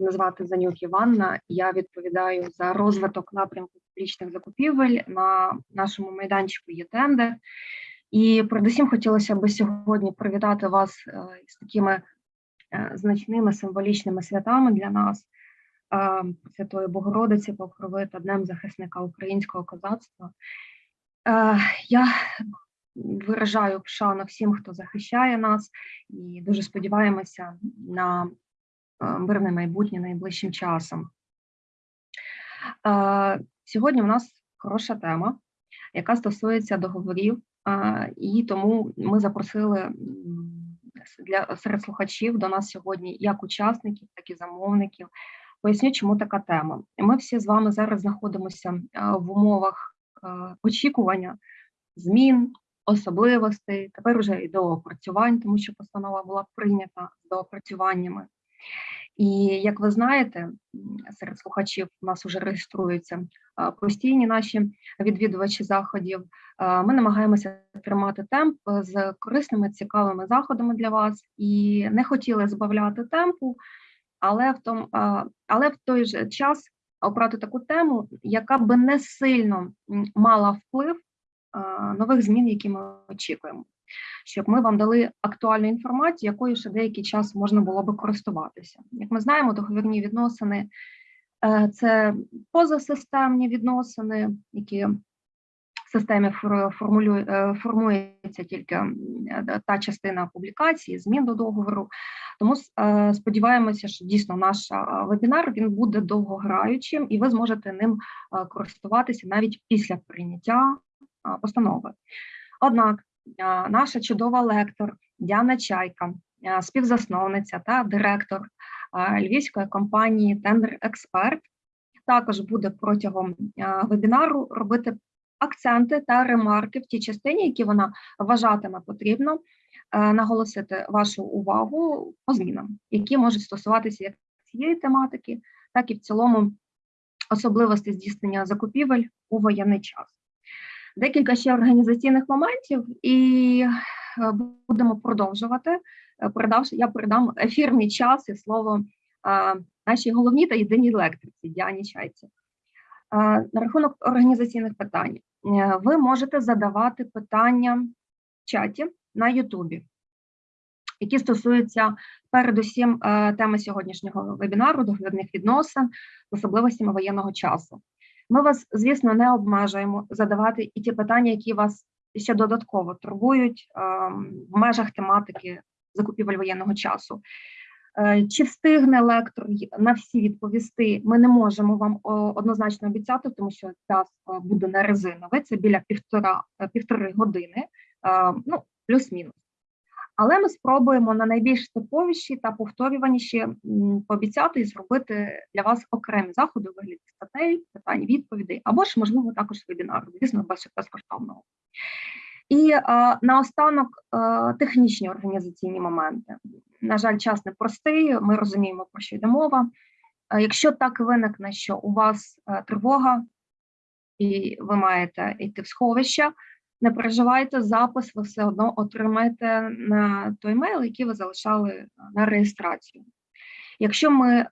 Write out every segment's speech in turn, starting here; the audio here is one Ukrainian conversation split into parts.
Мене звати Занюк Іванна. Я відповідаю за розвиток напрямку публічних закупівель на нашому майданчику є тендер. І передусім хотілося б сьогодні привітати вас е, з такими е, значними символічними святами для нас. е, Святої Богородиці, Покрови та Днем захисника українського козацтва. Я виражаю шану всім, хто захищає нас, і дуже сподіваємося на мирне майбутнє найближчим часом. Сьогодні у нас хороша тема, яка стосується договорів, і тому ми запросили для серед слухачів до нас сьогодні як учасників, так і замовників. Поясню, чому така тема. Ми всі з вами зараз знаходимося в умовах очікування змін, особливостей, тепер вже і доопрацювань, тому що постанова була прийнята з доопрацюваннями. І як ви знаєте, серед слухачів у нас вже реєструються постійні наші відвідувачі заходів. Ми намагаємося тримати темп е, з корисними, цікавими заходами для вас і не хотіли збавляти темпу, але в том, але в той же час обрати таку тему, яка би не сильно мала вплив нових змін, які ми очікуємо, щоб ми вам дали актуальну інформацію, якою ще деякий час можна було би користуватися. Як ми знаємо, договірні відносини е, це позасистемні відносини, які в системі е, формується тільки е, та частина публікації, змін до договору. Тому сподіваємося, що дійсно наш вебінар він буде довгограючим, і ви зможете ним користуватися навіть після прийняття постанови. Однак наша чудова лектор Діана Чайка, співзасновниця та директор львівської компанії Тендер Експерт, також буде протягом вебінару робити акценти та ремарки в тій частині, які вона вважатиме потрібно наголосити вашу увагу по змінам, які можуть стосуватися як цієї тематики, так і в цілому особливостей здійснення закупівель у воєнний час декілька ще організаційних моментів, і е, будемо продовжувати. Е, Передавши, я передам ефірний час і слово е, нашій головній та єдиній лекторці Діані Чайці. На рахунок організаційних питань, ви можете задавати питання в чаті на Ютубі, які стосуються передусім теми сьогоднішнього вебінару, договірних відносин, особливостями воєнного часу. Ми вас, звісно, не обмежуємо задавати і ті питання, які вас ще додатково турбують в межах тематики закупівель воєнного часу. Е, Чи встигне лектор на всі відповісти? Ми не можемо вам однозначно обіцяти, тому що час е, буде не резиновий, це біля півтора е, півтори години, ну плюс-мінус. Але ми спробуємо на найбільш типовіші та повторюваніші пообіцяти і зробити для вас окремі заходи у вигляді статей, питань, відповідей, або ж, можливо, також вебінару, звісно, без безкоштовного. І е, наостанок е, технічні організаційні моменти. На жаль, час непростий, ми розуміємо, про що йде мова. Е, якщо так виникне, що у вас е, тривога, і ви маєте йти в сховище, не переживайте, запис ви все одно отримаєте на той мейл, який ви залишали е, на реєстрацію. Якщо ми е,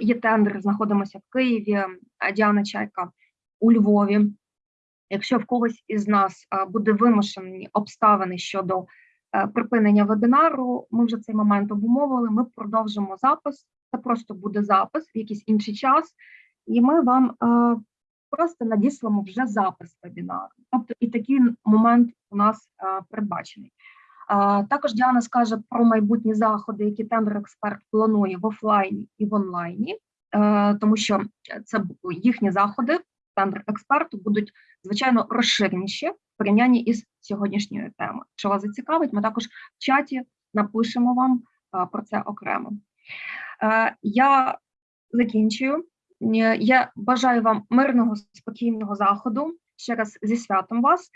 є тендер, знаходимося в Києві, Діана Чайка у Львові. Якщо в когось із нас е, буде вимушені обставини щодо е, припинення вебінару, ми вже цей момент обумовили. Ми продовжимо запис. Це просто буде запис в якийсь інший час, і ми вам е, просто надіслемо вже запис вебінару. Тобто і такий момент у нас передбачений. Також Діана скаже про майбутні заходи, які тендер експерт планує в офлайні і в онлайні, е, тому що це їхні заходи тендер експерту будуть звичайно розширеніші в порівнянні із сьогоднішньою темою. Якщо вас зацікавить, ми також в чаті напишемо вам е, про це окремо. Е, Я закінчую. Я бажаю вам мирного спокійного заходу. Ще раз зі святом вас.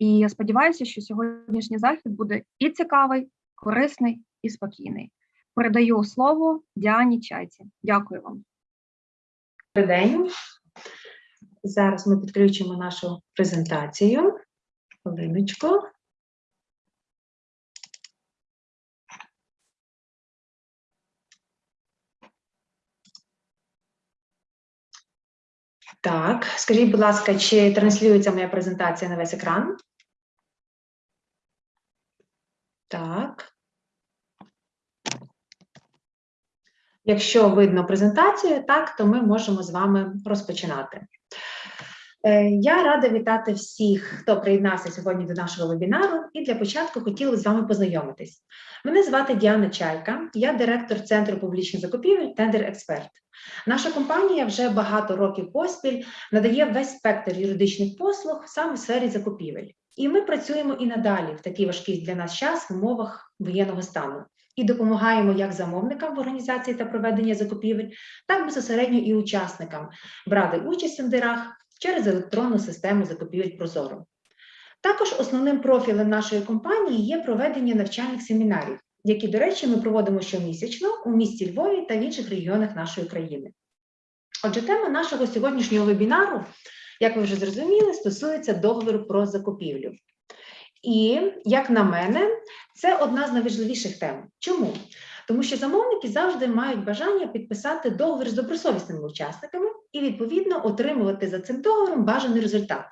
І я сподіваюся, що сьогоднішній захід буде і цікавий, корисний і спокійний. Передаю слово Діані Чайці. Дякую вам. Добрий день. Зараз ми підключимо нашу презентацію. Хвилиночку. Так, скажіть, будь ласка, чи транслюється моя презентація на весь екран? Так. Якщо видно презентацію, так, то ми можемо з вами розпочинати. Е, Я рада вітати всіх, хто приєднався сьогодні до нашого вебінару. І для початку хотіла з вами познайомитись. Мене звати Діана Чайка, я директор Центру публічних закупівель Тендер Експерт. Наша компанія вже багато років поспіль надає весь спектр юридичних послуг саме в сфері закупівель. І ми працюємо і надалі в такий важкий для нас час в умовах воєнного стану і допомагаємо як замовникам в організації та проведенні закупівель, так безпосередньо і учасникам брати участь в тендерах через електронну систему закупівель Прозоро. Також основним профілем нашої компанії є проведення навчальних семінарів, які, до речі, ми проводимо щомісячно у місті Львові та в інших регіонах нашої країни. Отже, тема нашого сьогоднішнього вебінару, як ви вже зрозуміли, стосується договору про закупівлю. І, як на мене, це одна з найважливіших тем. Чому? Тому що замовники завжди мають бажання підписати договір з добросовісними учасниками і, відповідно, отримувати за цим договором бажаний результат.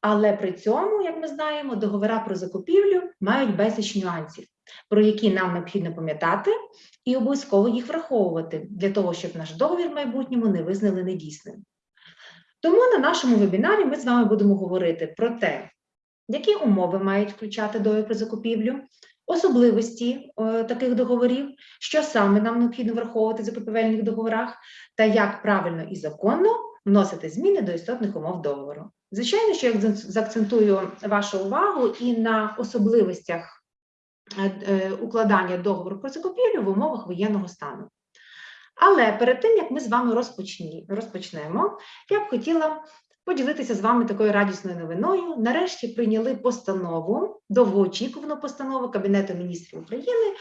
Але при цьому, як ми знаємо, договори про закупівлю мають безліч нюансів, про які нам необхідно пам'ятати і обов'язково їх враховувати для того, щоб наш договір в майбутньому не визнали недійсним. Тому на нашому вебінарі ми з вами будемо говорити про те, які умови мають включати договір про закупівлю, особливості е, таких договорів, що саме нам необхідно враховувати в закупівельних договорах, та як правильно і законно вносити зміни до істотних умов договору. Звичайно, що я заакцентую вашу увагу і на особливостях е, е, укладання договору про закупівлю в умовах воєнного стану. Але перед тим, як ми з вами розпочнемо, я б хотіла поділитися з вами такою радісною новиною. Нарешті прийняли постанову, довгоочікувану постанову Кабінету міністрів України,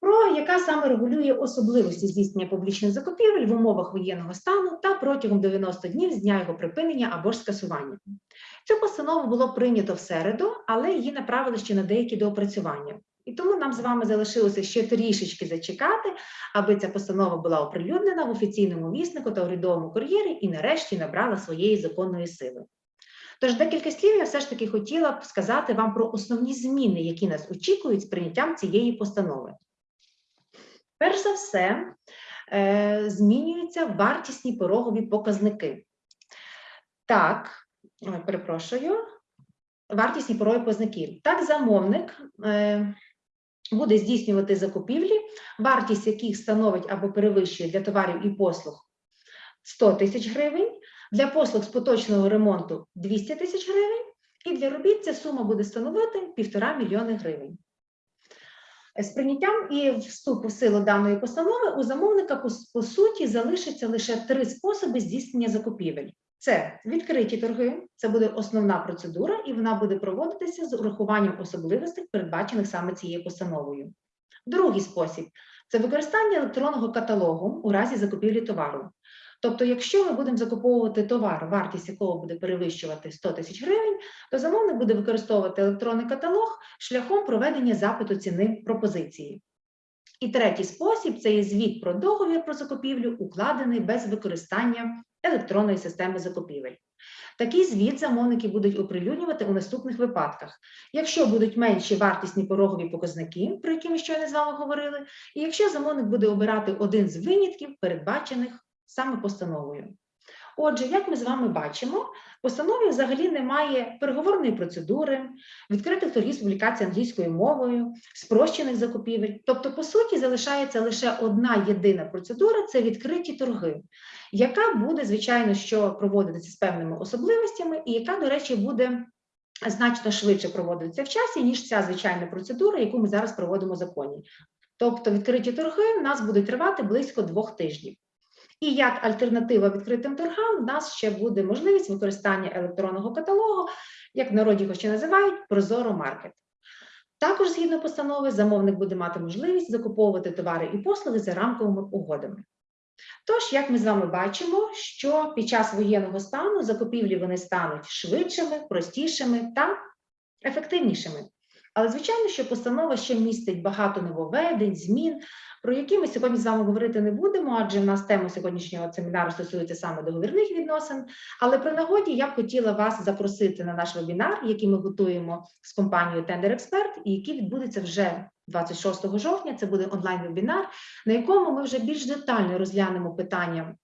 про яка саме регулює особливості здійснення публічних закупівель в умовах воєнного стану та протягом 90 днів з дня його припинення або ж скасування. Цю постанову було прийнято в середу, але її направили ще на деякі доопрацювання. І тому нам з вами залишилося ще трішечки зачекати, аби ця постанова була оприлюднена в офіційному віснику та урядовому кур'єрі і нарешті набрала своєї законної сили. Тож декілька слів я все ж таки хотіла б сказати вам про основні зміни, які нас очікують з прийняттям цієї постанови. Перш за все, е, змінюються вартісні порогові показники. Так, перепрошую, вартісні порогові показники. Так, замовник е, буде здійснювати закупівлі, вартість яких становить або перевищує для товарів і послуг 100 тисяч гривень, для послуг з поточного ремонту 200 тисяч гривень, і для робіт ця сума буде становити 1,5 мільйони гривень. З прийняттям і вступу в силу даної постанови у замовника по, суті залишиться лише три способи здійснення закупівель. Це відкриті торги, це буде основна процедура, і вона буде проводитися з урахуванням особливостей, передбачених саме цією постановою. Другий спосіб це використання електронного каталогу у разі закупівлі товару. Тобто, якщо ми будемо закуповувати товар, вартість якого буде перевищувати 100 тисяч гривень, то замовник буде використовувати електронний каталог шляхом проведення запиту ціни пропозиції. І третій спосіб це є звіт про договір про закупівлю, укладений без використання електронної системи закупівель. Такий звіт замовники будуть оприлюднювати у наступних випадках, якщо будуть менші вартісні порогові показники, про які ми щойно з вами говорили, і якщо замовник буде обирати один з винятків, передбачених саме постановою. Отже, як ми з вами бачимо, в постанові взагалі немає переговорної процедури, відкритих торгів з публікації англійською мовою, спрощених закупівель. Тобто, по суті, залишається лише одна єдина процедура це відкриті торги, яка буде, звичайно, що проводитися з певними особливостями, і яка, до речі, буде значно швидше проводитися в часі, ніж ця звичайна процедура, яку ми зараз проводимо в законі. Тобто, відкриті торги в нас будуть тривати близько двох тижнів. І як альтернатива відкритим торгам, в нас ще буде можливість використання електронного каталогу, як в народі його ще називають, Прозоро Маркет. Також, згідно постанови, замовник буде мати можливість закуповувати товари і послуги за рамковими угодами. Тож, як ми з вами бачимо, що під час воєнного стану закупівлі вони стануть швидшими, простішими та ефективнішими. Але, звичайно, що постанова ще містить багато нововведень, змін, про які ми сьогодні з вами говорити не будемо, адже в нас тема сьогоднішнього семінару стосується саме договірних відносин. Але при нагоді я б хотіла вас запросити на наш вебінар, який ми готуємо з компанією Tender Expert, і який відбудеться вже 26 жовтня. Це буде онлайн-вебінар, на якому ми вже більш детально розглянемо питання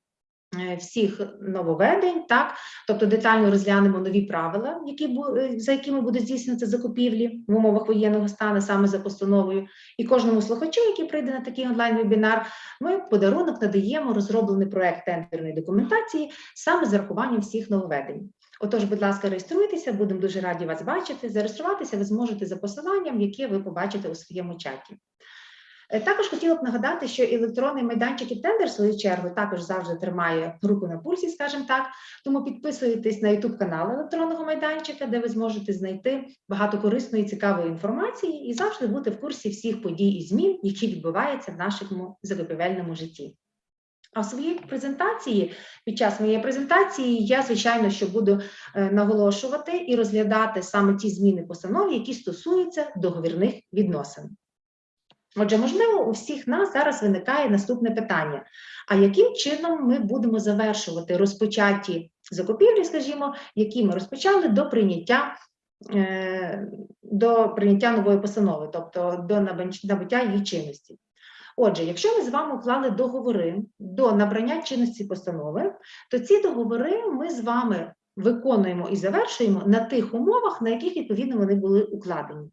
всіх нововведень, так тобто детально розглянемо нові правила, які е, за якими буде здійснюватися закупівлі в умовах воєнного стану саме за постановою. І кожному слухачу, який прийде на такий онлайн-вебінар, ми подарунок надаємо розроблений проект тендерної документації саме з зарахуванням всіх нововведень. Отож, будь ласка, реєструйтеся, будемо дуже раді вас бачити. Зареєструватися ви зможете за посиланням, яке ви побачите у своєму чаті. Е, Також хотіла б нагадати, що електронний майданчик і тендер, в свою чергу, також завжди тримає руку на пульсі, скажімо так. Тому підписуйтесь на YouTube канал електронного майданчика, де ви зможете знайти багато корисної цікавої інформації і завжди бути в курсі всіх подій і змін, які відбуваються в нашому закупівельному житті. А в своїй презентації, під час моєї презентації, я, звичайно, що буду е, наголошувати і розглядати саме ті зміни постанови, які стосуються договірних відносин. Отже, можливо, у всіх нас зараз виникає наступне питання: а яким чином ми будемо завершувати розпочаті закупівлі, скажімо, які ми розпочали до прийняття, е, до прийняття нової постанови, тобто до набуття її чинності? Отже, якщо ми з вами уклали договори до набрання чинності постанови, то ці договори ми з вами виконуємо і завершуємо на тих умовах, на яких відповідно вони були укладені.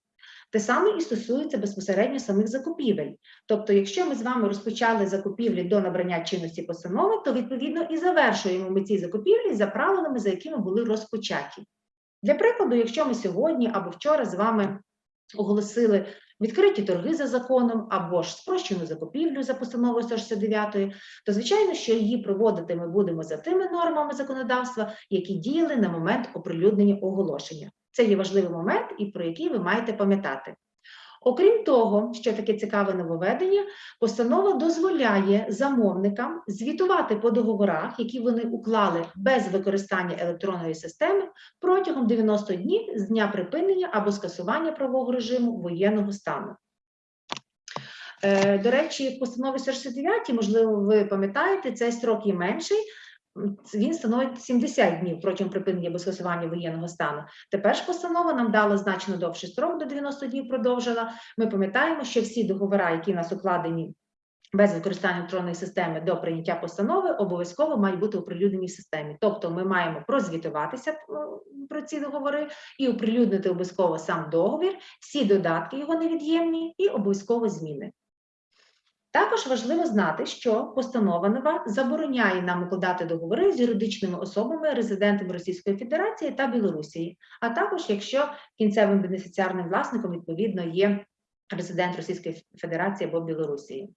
Те саме і стосується безпосередньо самих закупівель. Тобто, якщо ми з вами розпочали закупівлі до набрання чинності постанови, то відповідно і завершуємо ми ці закупівлі за правилами, за якими були розпочаті. Для прикладу, якщо ми сьогодні або вчора з вами оголосили відкриті торги за законом або ж спрощену закупівлю за постановою 169, то звичайно, що її проводити ми будемо за тими нормами законодавства, які діяли на момент оприлюднення оголошення. Це є важливий момент, і про який ви маєте пам'ятати. Окрім того, що таке цікаве нововведення, постанова дозволяє замовникам звітувати по договорах, які вони уклали без використання електронної системи протягом 90 днів з дня припинення або скасування правового режиму воєнного стану. Е, До речі, в постанові 169, можливо, ви пам'ятаєте, цей строк є менший. Він становить 70 днів протягом припинення або скасування воєнного стану. Тепер ж постанова нам дала значно довший строк до 90 днів продовжила. Ми пам'ятаємо, що всі договори, які в нас укладені без використання електронної системи до прийняття постанови, обов'язково мають бути оприлюднені в системі. Тобто ми маємо прозвітуватися про ці договори і оприлюднити обов'язково сам договір, всі додатки його невід'ємні і обов'язково зміни. Також важливо знати, що постанова нова забороняє нам укладати договори з юридичними особами, резидентами Російської Федерації та Білорусі, а також якщо кінцевим бенефіціарним власником відповідно є резидент Російської Федерації або Білорусі.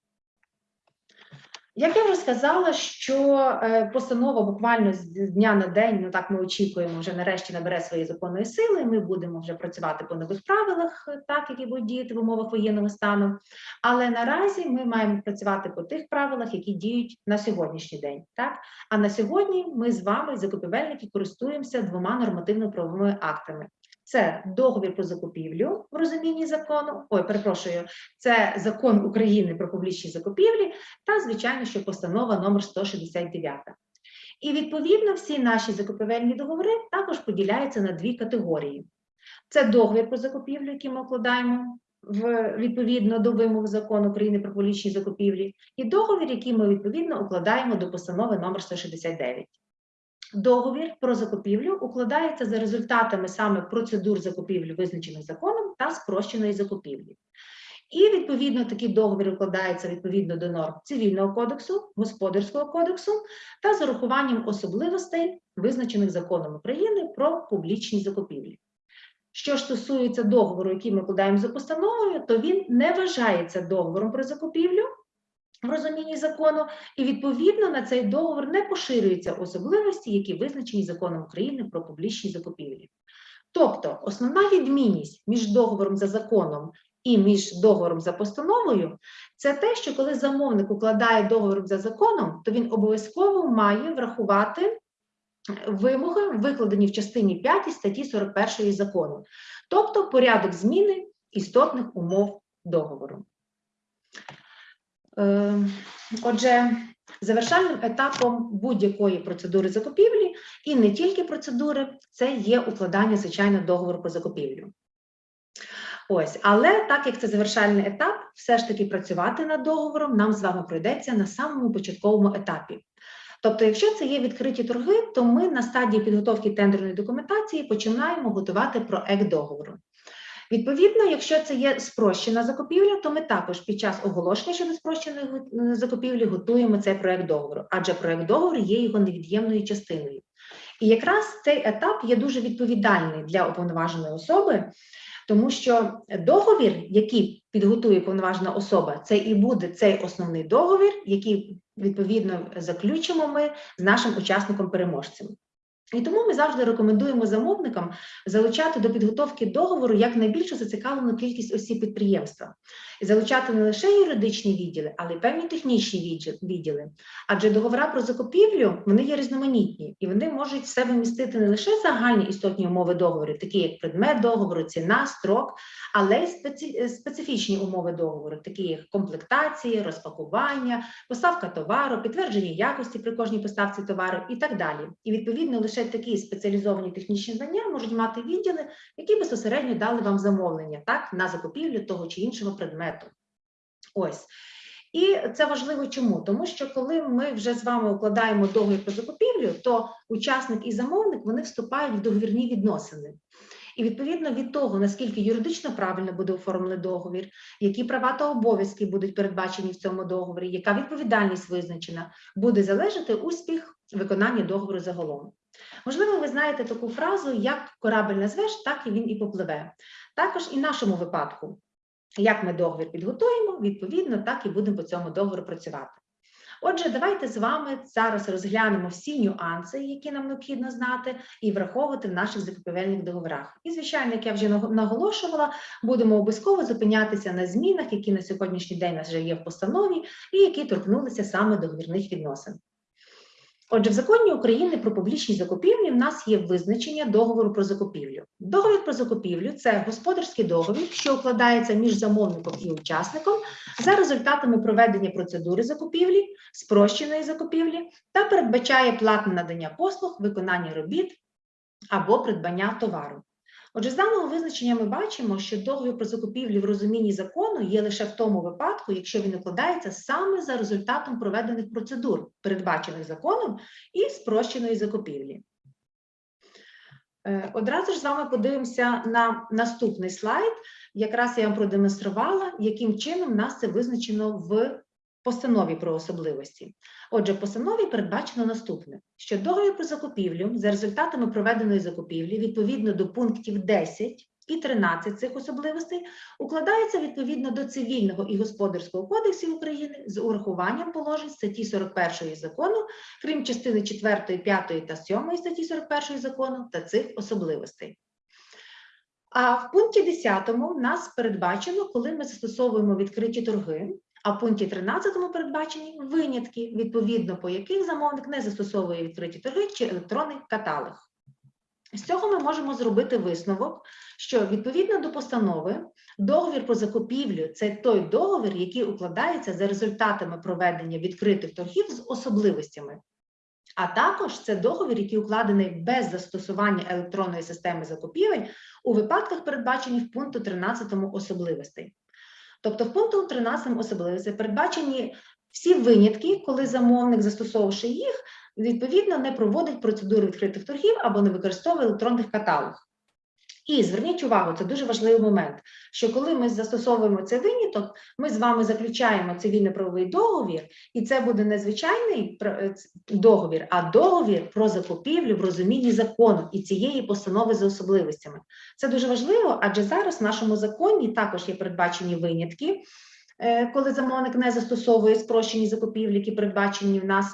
Як я вже сказала, що е, постанова буквально з дня на день, ну так ми очікуємо, вже нарешті набере своєї законної сили. Ми будемо вже працювати по нових правилах, е, так які будуть діяти в умовах воєнного стану. Але наразі ми маємо працювати по тих правилах, які діють на сьогоднішній день. Так а на сьогодні ми з вами, закупівельники, користуємося двома нормативно-правовими актами. Це договір про закупівлю в розумінні закону. Ой, перепрошую, це закон України про публічні закупівлі та, звичайно, що постанова номер 169. І відповідно всі наші закупівельні договори також поділяються на дві категорії: це договір про закупівлю, який ми укладаємо в відповідно до вимог закону України про публічні закупівлі, і договір, який ми відповідно укладаємо до постанови номер 169. Договір про закупівлю укладається за результатами саме процедур закупівлі, визначених законом та спрощеної закупівлі. І відповідно такий договір укладається відповідно до норм цивільного кодексу, господарського кодексу та з урахуванням особливостей, визначених законом України про публічні закупівлі. Що ж стосується договору, який ми укладаємо за постановою, то він не вважається договором про закупівлю в розумінні закону, і відповідно на цей договор не поширюються особливості, які визначені законом України про публічні закупівлі. Тобто, основна відмінність між договором за законом і між договором за постановою це те, що коли замовник укладає договор за законом, то він обов'язково має врахувати вимоги, викладені в частині 5 статті 41 закону, тобто порядок зміни істотних умов договору. Е, Отже, завершальним етапом будь-якої процедури закупівлі і не тільки процедури, це є укладання, звичайно, договору про закупівлю. Ось, але так як це завершальний етап, все ж таки працювати над договором нам з вами пройдеться на самому початковому етапі. Тобто, якщо це є відкриті торги, то ми на стадії підготовки тендерної документації починаємо готувати проект договору. Відповідно, якщо це є спрощена закупівля, то ми також під час оголошення щодо спрощеної е, закупівлі готуємо цей проект договору, адже проект договору є його невід'ємною частиною. І якраз цей етап є дуже відповідальний для уповноваженої особи, тому що договір, який підготує повноважена особа, це і буде цей основний договір, який відповідно заключимо ми з нашим учасником-переможцем. І тому ми завжди рекомендуємо замовникам залучати до підготовки договору як найбільшу зацікавлену кількість осіб підприємства, залучати не лише юридичні відділи, але й певні технічні відділи. Адже договори про закупівлю вони є різноманітні і вони можуть в себе містити не лише загальні істотні умови договору, такі як предмет договору, ціна, строк, але й специфічні умови договору, такі як комплектації, розпакування, поставка товару, підтвердження якості при кожній поставці товару і так далі. І відповідно лише такі спеціалізовані технічні знання можуть мати відділи, які безпосередньо дали вам замовлення так на закупівлю того чи іншого предмету. Ось. І це важливо чому? Тому що коли ми вже з вами укладаємо договір про закупівлю, то учасник і замовник вони вступають в договірні відносини. І відповідно від того, наскільки юридично правильно буде оформлений договір, які права та обов'язки будуть передбачені в цьому договорі, яка відповідальність визначена, буде залежати успіх виконання договору загалом. Можливо, ви знаєте таку фразу, як корабель назвеш, так і він і попливе. Також і в нашому випадку, як ми договір підготуємо, відповідно, так і будемо по цьому договору працювати. Отже, давайте з вами зараз розглянемо всі нюанси, які нам необхідно знати, і враховувати в наших закупівельних договорах. І, звичайно, як я вже наголошувала, будемо обов'язково зупинятися на змінах, які на сьогоднішній день у нас вже є в постанові, і які торкнулися саме договірних відносин. Отже, в законі України про публічні закупівлі в нас є визначення договору про закупівлю. Договір про закупівлю це господарський договір, що укладається між замовником і учасником за результатами проведення процедури закупівлі, спрощеної закупівлі та передбачає платне надання послуг, виконання робіт або придбання товару. Отже, з даного визначення ми бачимо, що договір про закупівлю в розумінні закону є лише в тому випадку, якщо він укладається саме за результатом проведених процедур, передбачених законом і спрощеної закупівлі. Е, Одразу ж з вами подивимося на наступний слайд. Якраз я вам продемонструвала, яким чином нас це визначено в постанові про особливості. Отже, в постанові передбачено наступне: що договір про закупівлю за результатами проведеної закупівлі відповідно до пунктів 10 і 13 цих особливостей укладається відповідно до цивільного і господарського кодексів України з урахуванням положень статті 41 закону, крім частини 4, 5 та 7 статті 41 закону та цих особливостей. А в пункті 10 в нас передбачено, коли ми застосовуємо відкриті торги, а в пункті 13 передбачені винятки, відповідно по яких замовник не застосовує відкриті торги чи електронний каталог. З цього ми можемо зробити висновок, що відповідно до постанови договір про закупівлю це той договір, який укладається за результатами проведення відкритих торгів з особливостями. А також це договір, який укладений без застосування електронної системи закупівель у випадках, передбачених в пункту 13 особливостей. Тобто, в пункту 13 особливості передбачені всі винятки, коли замовник, застосовувавши їх, відповідно не проводить процедуру відкритих торгів або не використовує електронних каталог. І зверніть увагу, це дуже важливий момент, що коли ми застосовуємо цей виняток, ми з вами заключаємо цивільно-правовий договір, і це буде не звичайний е, договір, а договір про закупівлю в розумінні закону і цієї постанови за особливостями. Це дуже важливо, адже зараз в нашому законі також є передбачені винятки, е, коли замовник не застосовує спрощені закупівлі, які передбачені в нас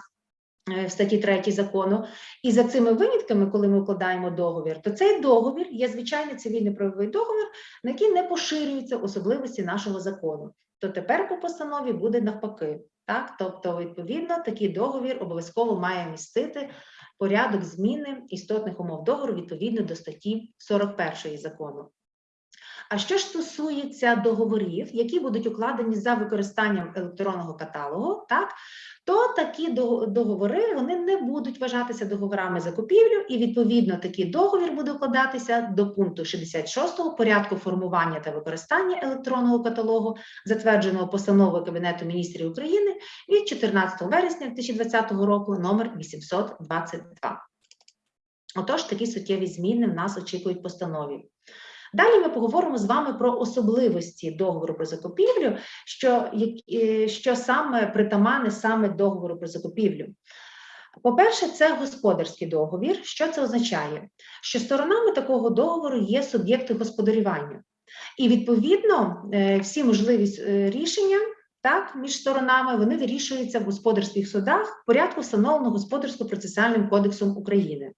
в статті 3 закону. І за цими винятками, коли ми укладаємо договір, то цей договір є звичайний цивільний правовий договір, на який не поширюються особливості нашого закону. То тепер по постанові буде навпаки. Так, тобто, відповідно, такий договір обов'язково має містити порядок зміни істотних умов договору відповідно до статті 41 закону. А що ж стосується договорів, які будуть укладені за використанням електронного каталогу, так то такі договори вони не будуть вважатися договорами закупівлю, і відповідно такий договір буде укладатися до пункту 66 порядку формування та використання електронного каталогу, затвердженого постановою Кабінету міністрів України від 14 вересня 2020 року, номер 822. Отож, такі суттєві зміни в нас очікують постанові. Далі ми поговоримо з вами про особливості договору про закупівлю, що, е, що саме притаманне саме договору про закупівлю. По-перше, це господарський договір. Що це означає? Що сторонами такого договору є суб'єкти господарювання. І відповідно е, всі можливі е, рішення так, між сторонами вони вирішуються в господарських судах в порядку, встановленого господарсько-процесуальним кодексом України.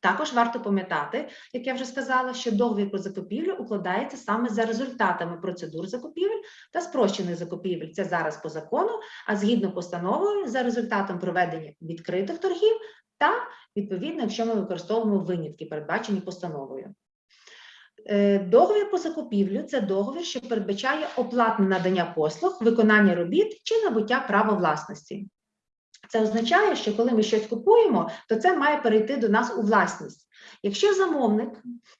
Також варто пам'ятати, як я вже сказала, що договір про закупівлю укладається саме за результатами процедур закупівель та спрощених закупівель. Це зараз по закону, а згідно постановою за результатом проведення відкритих торгів та відповідно, якщо ми використовуємо винятки, передбачені постановою. Е, Договір по закупівлю це договір, що передбачає оплатне надання послуг, виконання робіт чи набуття права власності. Це означає, що коли ми щось купуємо, то це має перейти до нас у власність. Якщо замовник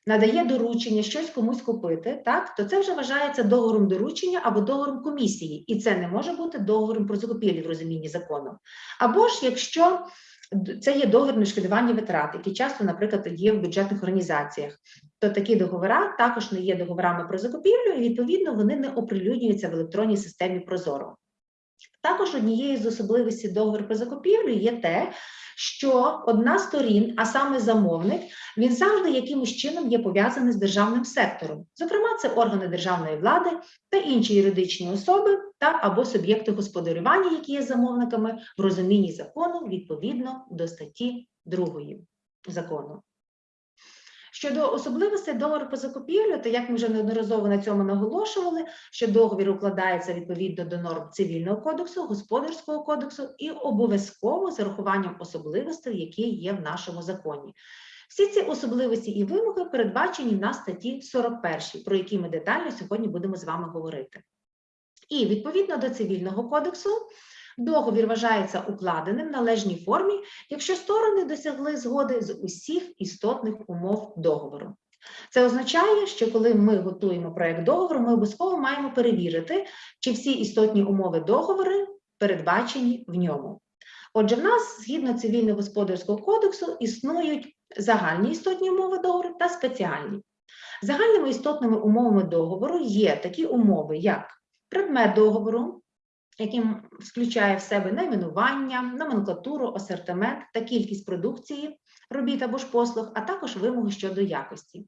надає доручення щось комусь купити, так то це вже вважається договором доручення або договором комісії, і це не може бути договором про закупівлі в розумінні закону. Або ж якщо це є договір на витрат, які часто, наприклад, є в бюджетних організаціях, то такі договори також не є договорами про закупівлю, і відповідно вони не оприлюднюються в електронній системі Прозоро. Також однією з особливостей договору про закупівлю є те, що одна з сторін, а саме замовник, він завжди якимось чином є пов'язаний з державним сектором. Зокрема, це органи державної влади та інші юридичні особи та або суб'єкти господарювання, які є замовниками в розумінні закону відповідно до статті 2 закону. Щодо особливостей договору по закупівлю, то як ми вже неодноразово на цьому наголошували, що договір укладається відповідно до норм цивільного кодексу, господарського кодексу і обов'язково з урахуванням особливостей, які є в нашому законі. Всі ці особливості і вимоги передбачені на статті 41, про які ми детально сьогодні будемо з вами говорити. І відповідно до цивільного кодексу договір вважається укладеним в належній формі, якщо сторони досягли згоди з усіх істотних умов договору. Це означає, що коли ми готуємо проект договору, ми обов'язково маємо перевірити, чи всі істотні умови договору передбачені в ньому. Отже, в нас згідно цивільно-господарського кодексу існують загальні істотні умови договору та спеціальні. Загальними істотними умовами договору є такі умови, як предмет договору, яким включає в себе найменування, номенклатуру, асортимент та кількість продукції, робіт або ж послуг, а також вимоги щодо якості.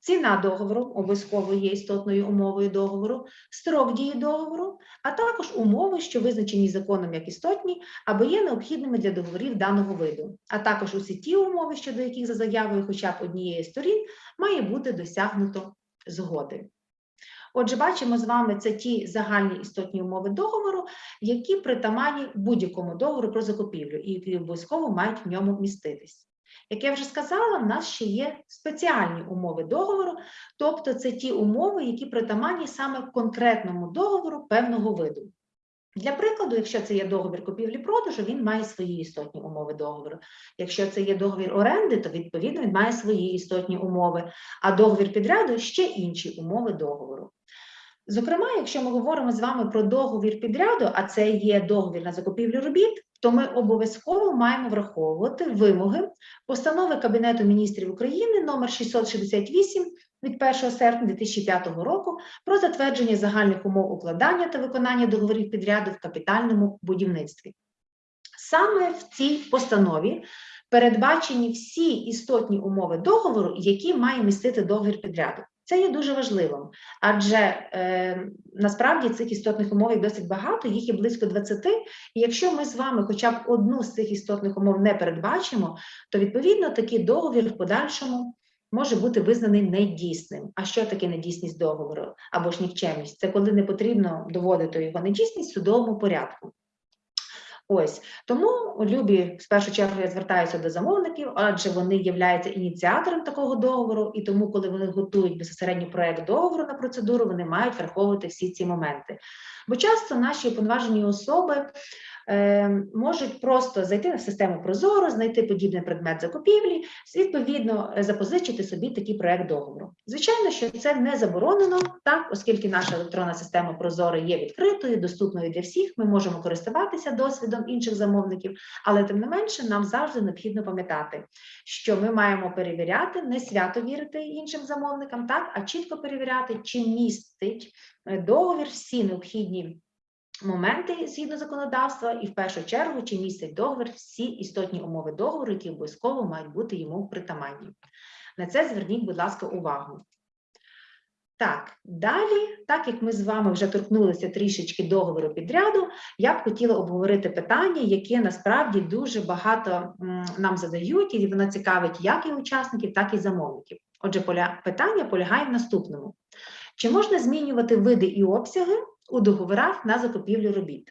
Ціна договору обов'язково є істотною умовою договору, строк дії договору, а також умови, що визначені законом як істотні або є необхідними для договорів даного виду, а також усі ті умови, щодо яких за заявою хоча б однієї сторін має бути досягнуто згоди. Отже, бачимо з вами це ті загальні істотні умови договору, які притаманні будь-якому договору про закупівлю і які обов'язково мають в ньому міститись. Як я вже сказала, в нас ще є спеціальні умови договору, тобто це ті умови, які притаманні саме конкретному договору певного виду. Для прикладу, якщо це є договір купівлі-продажу, він має свої істотні умови договору. Якщо це є договір оренди, то відповідно він має свої істотні умови, а договір підряду ще інші умови договору. Зокрема, якщо ми говоримо з вами про договір підряду, а це є договір на закупівлю робіт, то ми обов'язково маємо враховувати вимоги постанови Кабінету міністрів України номер 668 від 1 серпня 2005 року про затвердження загальних умов укладання та виконання договорів підряду в капітальному будівництві. Саме в цій постанові передбачені всі істотні умови договору, які має містити договір підряду. Це є дуже важливим, адже е, насправді цих істотних умов досить багато, їх є близько 20, і якщо ми з вами хоча б одну з цих істотних умов не передбачимо, то відповідно такий договір в подальшому може бути визнаний недійсним. А що таке недійсність договору або ж нікчемність? Це коли не потрібно доводити його недійсність в судовому порядку. Ось тому любі в першу чергу я звертаюся до замовників, адже вони являються ініціатором такого договору, і тому, коли вони готують безпосередньо проект договору на процедуру, вони мають враховувати всі ці моменти. Бо часто наші уповноважені особи можуть просто зайти на систему Прозоро, знайти подібний предмет закупівлі, відповідно е, запозичити собі такий проект договору. Звичайно, що це не заборонено, так, оскільки наша електронна система Прозоро є відкритою, доступною для всіх. Ми можемо користуватися досвідом інших замовників, але тим не менше нам завжди необхідно пам'ятати, що ми маємо перевіряти, не свято вірити іншим замовникам, так, а чітко перевіряти, чи містить е, договір всі необхідні моменти згідно законодавства, і в першу чергу, чи містить договір всі істотні умови договору, які обов'язково мають бути йому притаманні. На це зверніть, будь ласка, увагу. Так, далі, так як ми з вами вже торкнулися трішечки договору підряду, я б хотіла обговорити питання, яке насправді дуже багато нам задають, і воно цікавить як і учасників, так і замовників. Отже, поля... питання полягає в наступному: чи можна змінювати види і обсяги у договорах на закупівлю робіт?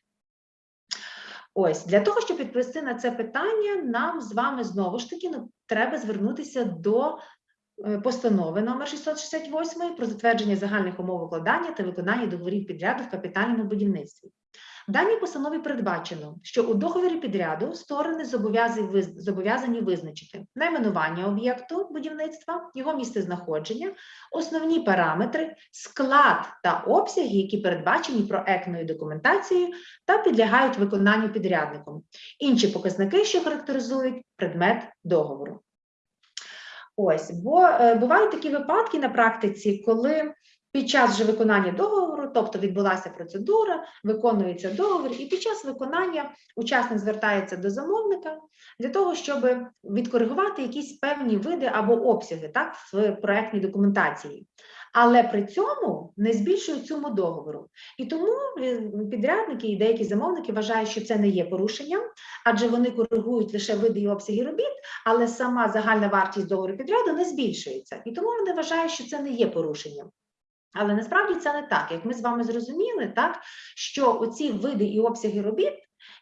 Ось для того, щоб відповісти на це питання, нам з вами знову ж таки ну, треба звернутися до е, постанови номер 668 про затвердження загальних умов укладання та виконання договорів підряду в капітальному будівництві. В даній постанові передбачено, що у договорі підряду сторони зобов'язані визначити найменування об'єкту будівництва, його місцезнаходження, основні параметри, склад та обсяги, які передбачені проектною документацією та підлягають виконанню підрядником, інші показники, що характеризують предмет договору. Ось, бо е, бувають такі випадки на практиці, коли під час вже виконання договору, тобто відбулася процедура, виконується договір, і під час виконання учасник звертається до замовника для того, щоб відкоригувати якісь певні види або обсяги так, в проектній документації. Але при цьому не збільшують суму договору. І тому підрядники і деякі замовники вважають, що це не є порушенням, адже вони коригують лише види і обсяги робіт, але сама загальна вартість договору підряду не збільшується. І тому вони вважають, що це не є порушенням. Але насправді це не так. Як ми з вами зрозуміли, так що оці види і обсяги робіт,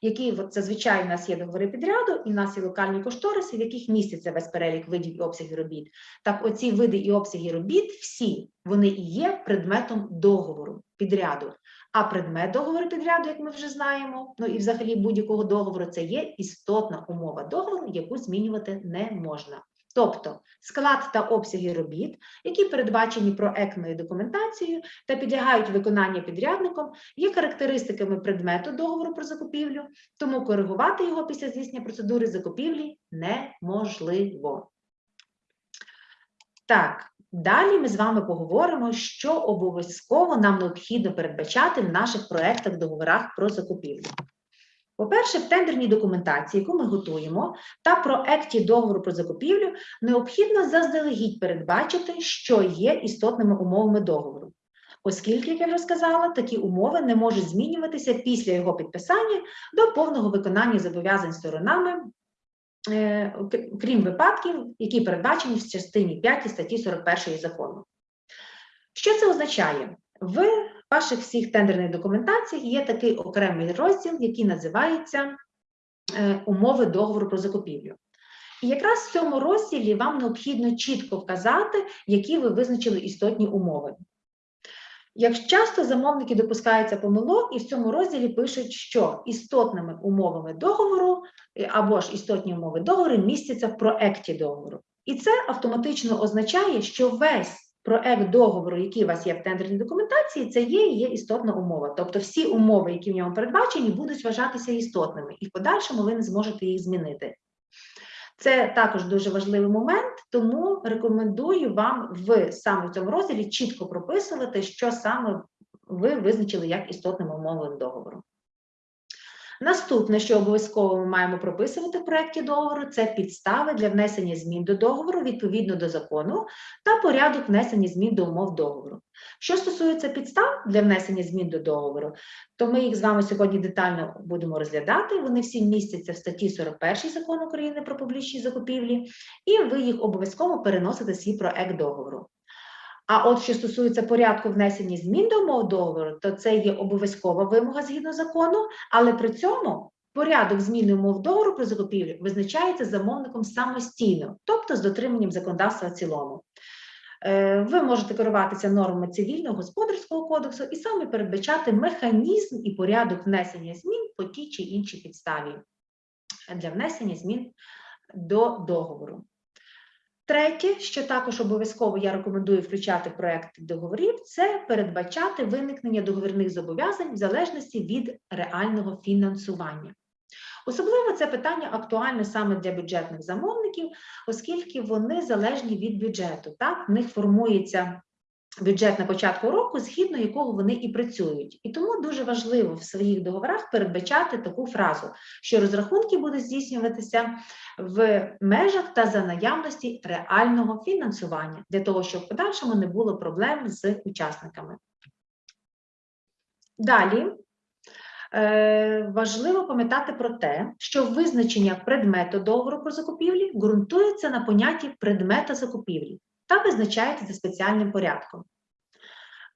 які от зазвичай у нас є договори підряду, і в нас є локальні кошториси, в яких міститься весь перелік видів і обсягів робіт. Так, оці види і обсяги робіт, всі вони і є предметом договору підряду. А предмет договору підряду, як ми вже знаємо, ну і взагалі будь-якого договору, це є істотна умова договору, яку змінювати не можна. Тобто склад та обсяги робіт, які передбачені проектною документацією та підлягають виконанню підрядником, є характеристиками предмету договору про закупівлю, тому коригувати його після здійснення процедури закупівлі неможливо. Так, далі ми з вами поговоримо, що обов'язково нам необхідно передбачати в наших проектах договорах про закупівлю. По-перше, в тендерній документації, яку ми готуємо, та проекті договору про закупівлю необхідно заздалегідь передбачити, що є істотними умовами договору. Оскільки, як я вже сказала, такі умови не можуть змінюватися після його підписання до повного виконання зобов'язань сторонами, е, крім випадків, які передбачені в частині 5 статті 41 закону. Що це означає? В ваших всіх тендерних документаціях є такий окремий розділ, який називається е, умови договору про закупівлю. І якраз в цьому розділі вам необхідно чітко вказати, які ви визначили істотні умови. Як часто замовники допускаються помилок, і в цьому розділі пишуть, що істотними умовами договору е, або ж істотні умови договору містяться в проекті договору. І це автоматично означає, що весь проект договору, який у вас є в тендерній документації, це є і є істотна умова. Тобто всі умови, які в ньому передбачені, будуть вважатися істотними, і в подальшому ви не зможете їх змінити. Це також дуже важливий момент, тому рекомендую вам в саме в цьому розділі чітко прописувати, що саме ви визначили як істотними умовами договору. Наступне, що обов'язково ми маємо прописувати в проєкті договору, це підстави для внесення змін до договору відповідно до закону та порядок внесення змін до умов договору. Що стосується підстав для внесення змін до договору, то ми їх з вами сьогодні детально будемо розглядати. Вони всі містяться в статті 41 закону України про публічні закупівлі, і ви їх обов'язково переносите свій проект договору. А от що стосується порядку внесення змін до умов договору, то це є обов'язкова вимога згідно закону, але при цьому Порядок зміни умов договору про закупівлю визначається замовником самостійно, тобто з дотриманням законодавства в цілому. Е, Ви можете керуватися нормами цивільного господарського кодексу і саме передбачати механізм і порядок внесення змін по тій чи іншій підставі для внесення змін до договору. Третє, що також обов'язково я рекомендую включати проекти договорів, це передбачати виникнення договірних зобов'язань в залежності від реального фінансування. Особливо це питання актуальне саме для бюджетних замовників, оскільки вони залежні від бюджету. Так, в них формується бюджет на початку року, згідно якого вони і працюють. І тому дуже важливо в своїх договорах передбачати таку фразу, що розрахунки будуть здійснюватися в межах та за наявності реального фінансування, для того, щоб в подальшому не було проблем з учасниками. Далі е, важливо пам'ятати про те, що визначення предмету договору про закупівлі ґрунтується на понятті предмета закупівлі та визначається за спеціальним порядком.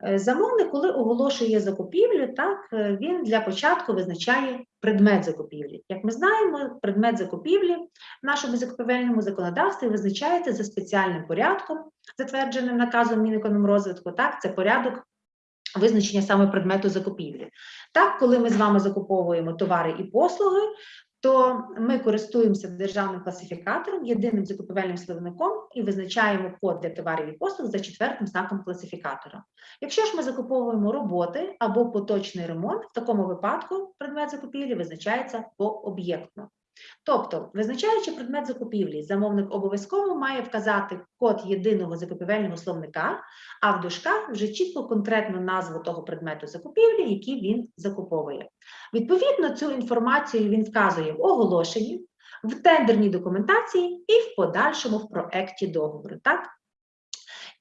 Е, Замовник, коли оголошує закупівлю, так е, він для початку визначає предмет закупівлі. Як ми знаємо, предмет закупівлі в нашому закупівельному законодавстві визначається за спеціальним порядком, затвердженим наказом Мінекономрозвитку. Так, це порядок визначення саме предмету закупівлі. Так, коли ми з вами закуповуємо товари і послуги, то ми користуємося державним класифікатором, єдиним закупівельним словником і визначаємо код для товарів і послуг за четвертим знаком класифікатора. Якщо ж ми закуповуємо роботи або поточний ремонт, в такому випадку предмет закупівлі визначається пооб'єктно. Тобто, визначаючи предмет закупівлі, замовник обов'язково має вказати код єдиного закупівельного словника, а в дужках вже чітко конкретну назву того предмету закупівлі, який він закуповує. Відповідно, цю інформацію він вказує в оголошенні, в тендерній документації і в подальшому в проекті договору. Так?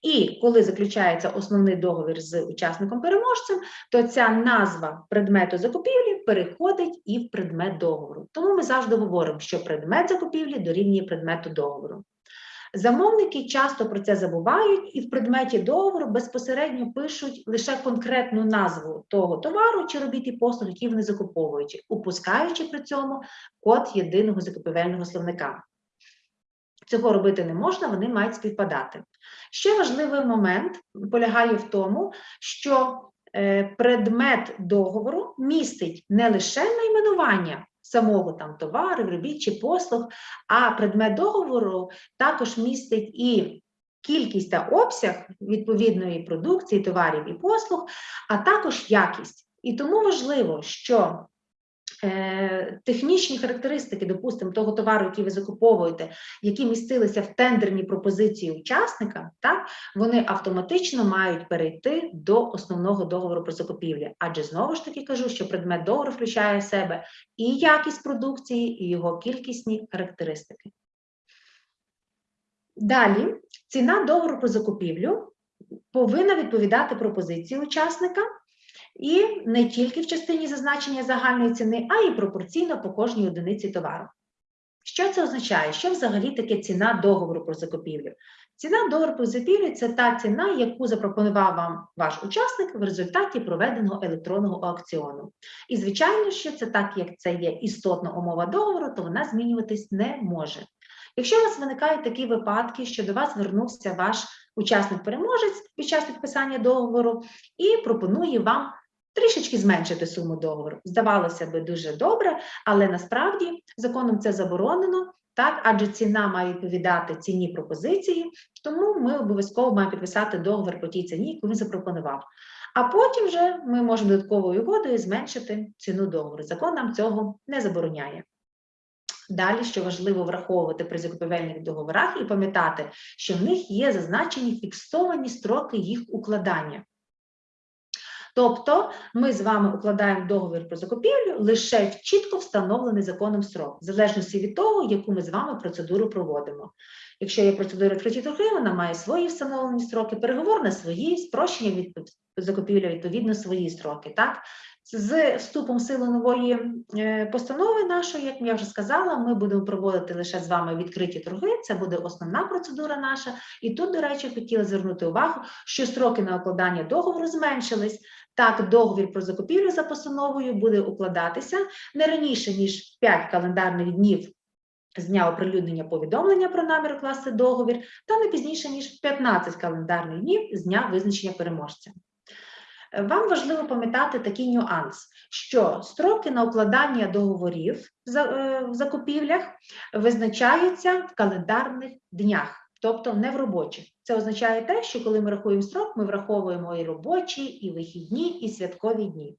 І коли заключається основний договір з учасником-переможцем, то ця назва предмету закупівлі переходить і в предмет договору. Тому ми завжди говоримо, що предмет закупівлі дорівнює предмету договору. Замовники часто про це забувають і в предметі договору безпосередньо пишуть лише конкретну назву того товару чи робіт і послуг, які вони закуповують, упускаючи при цьому код єдиного закупівельного словника. Цього робити не можна, вони мають співпадати. Ще важливий момент полягає в тому, що е, предмет договору містить не лише найменування самого там товару, робіт чи послуг, а предмет договору також містить і кількість та обсяг відповідної продукції, товарів і послуг, а також якість. І тому важливо, що технічні характеристики, допустимо, того товару, який ви закуповуєте, які містилися в тендерній пропозиції учасника, так, вони автоматично мають перейти до основного договору про закупівлю. Адже знову ж таки кажу, що предмет договору включає в себе і якість продукції, і його кількісні характеристики. Далі ціна договору про закупівлю повинна відповідати пропозиції учасника. І не тільки в частині зазначення загальної ціни, а й пропорційно по кожній одиниці товару. Що це означає? Що взагалі таке ціна договору про закупівлю? Ціна договору про закупівлю – це та ціна, яку запропонував вам ваш учасник в результаті проведеного електронного аукціону. І, звичайно, що це так, як це є істотна умова договору, то вона змінюватись не може. Якщо у вас виникають такі випадки, що до вас звернувся ваш учасник-переможець під час підписання договору і пропонує вам трішечки зменшити суму договору. Здавалося би, дуже добре, але насправді законом це заборонено, так, адже ціна має відповідати ціні пропозиції, тому ми обов'язково маємо підписати договір по тій ціні, яку він запропонував. А потім вже ми можемо додатковою угодою зменшити ціну договору. Закон нам цього не забороняє. Далі, що важливо враховувати при закупівельних договорах і пам'ятати, що в них є зазначені фіксовані строки їх укладання. Тобто ми з вами укладаємо договір про закупівлю лише в чітко встановлений законом срок, в залежності від того, яку ми з вами процедуру проводимо. Якщо є процедура відкриті торги, вона має свої встановлені строки, переговорна свої, спрощення від закупівля відповідно свої строки. Так? З вступом в силу нової е, постанови нашої, як я вже сказала, ми будемо проводити лише з вами відкриті торги. Це буде основна процедура наша. І тут, до речі, хотіла звернути увагу, що строки на укладання договору зменшились. Так, договір про закупівлю за постановою буде укладатися не раніше, ніж 5 календарних днів з дня оприлюднення повідомлення про намір укласти договір, та не пізніше, ніж 15 календарних днів з дня визначення переможця. Вам важливо пам'ятати такий нюанс, що строки на укладання договорів е, в закупівлях визначаються в календарних днях, тобто не в робочих. Це означає те, що коли ми рахуємо строк, ми враховуємо і робочі, і вихідні, і святкові дні.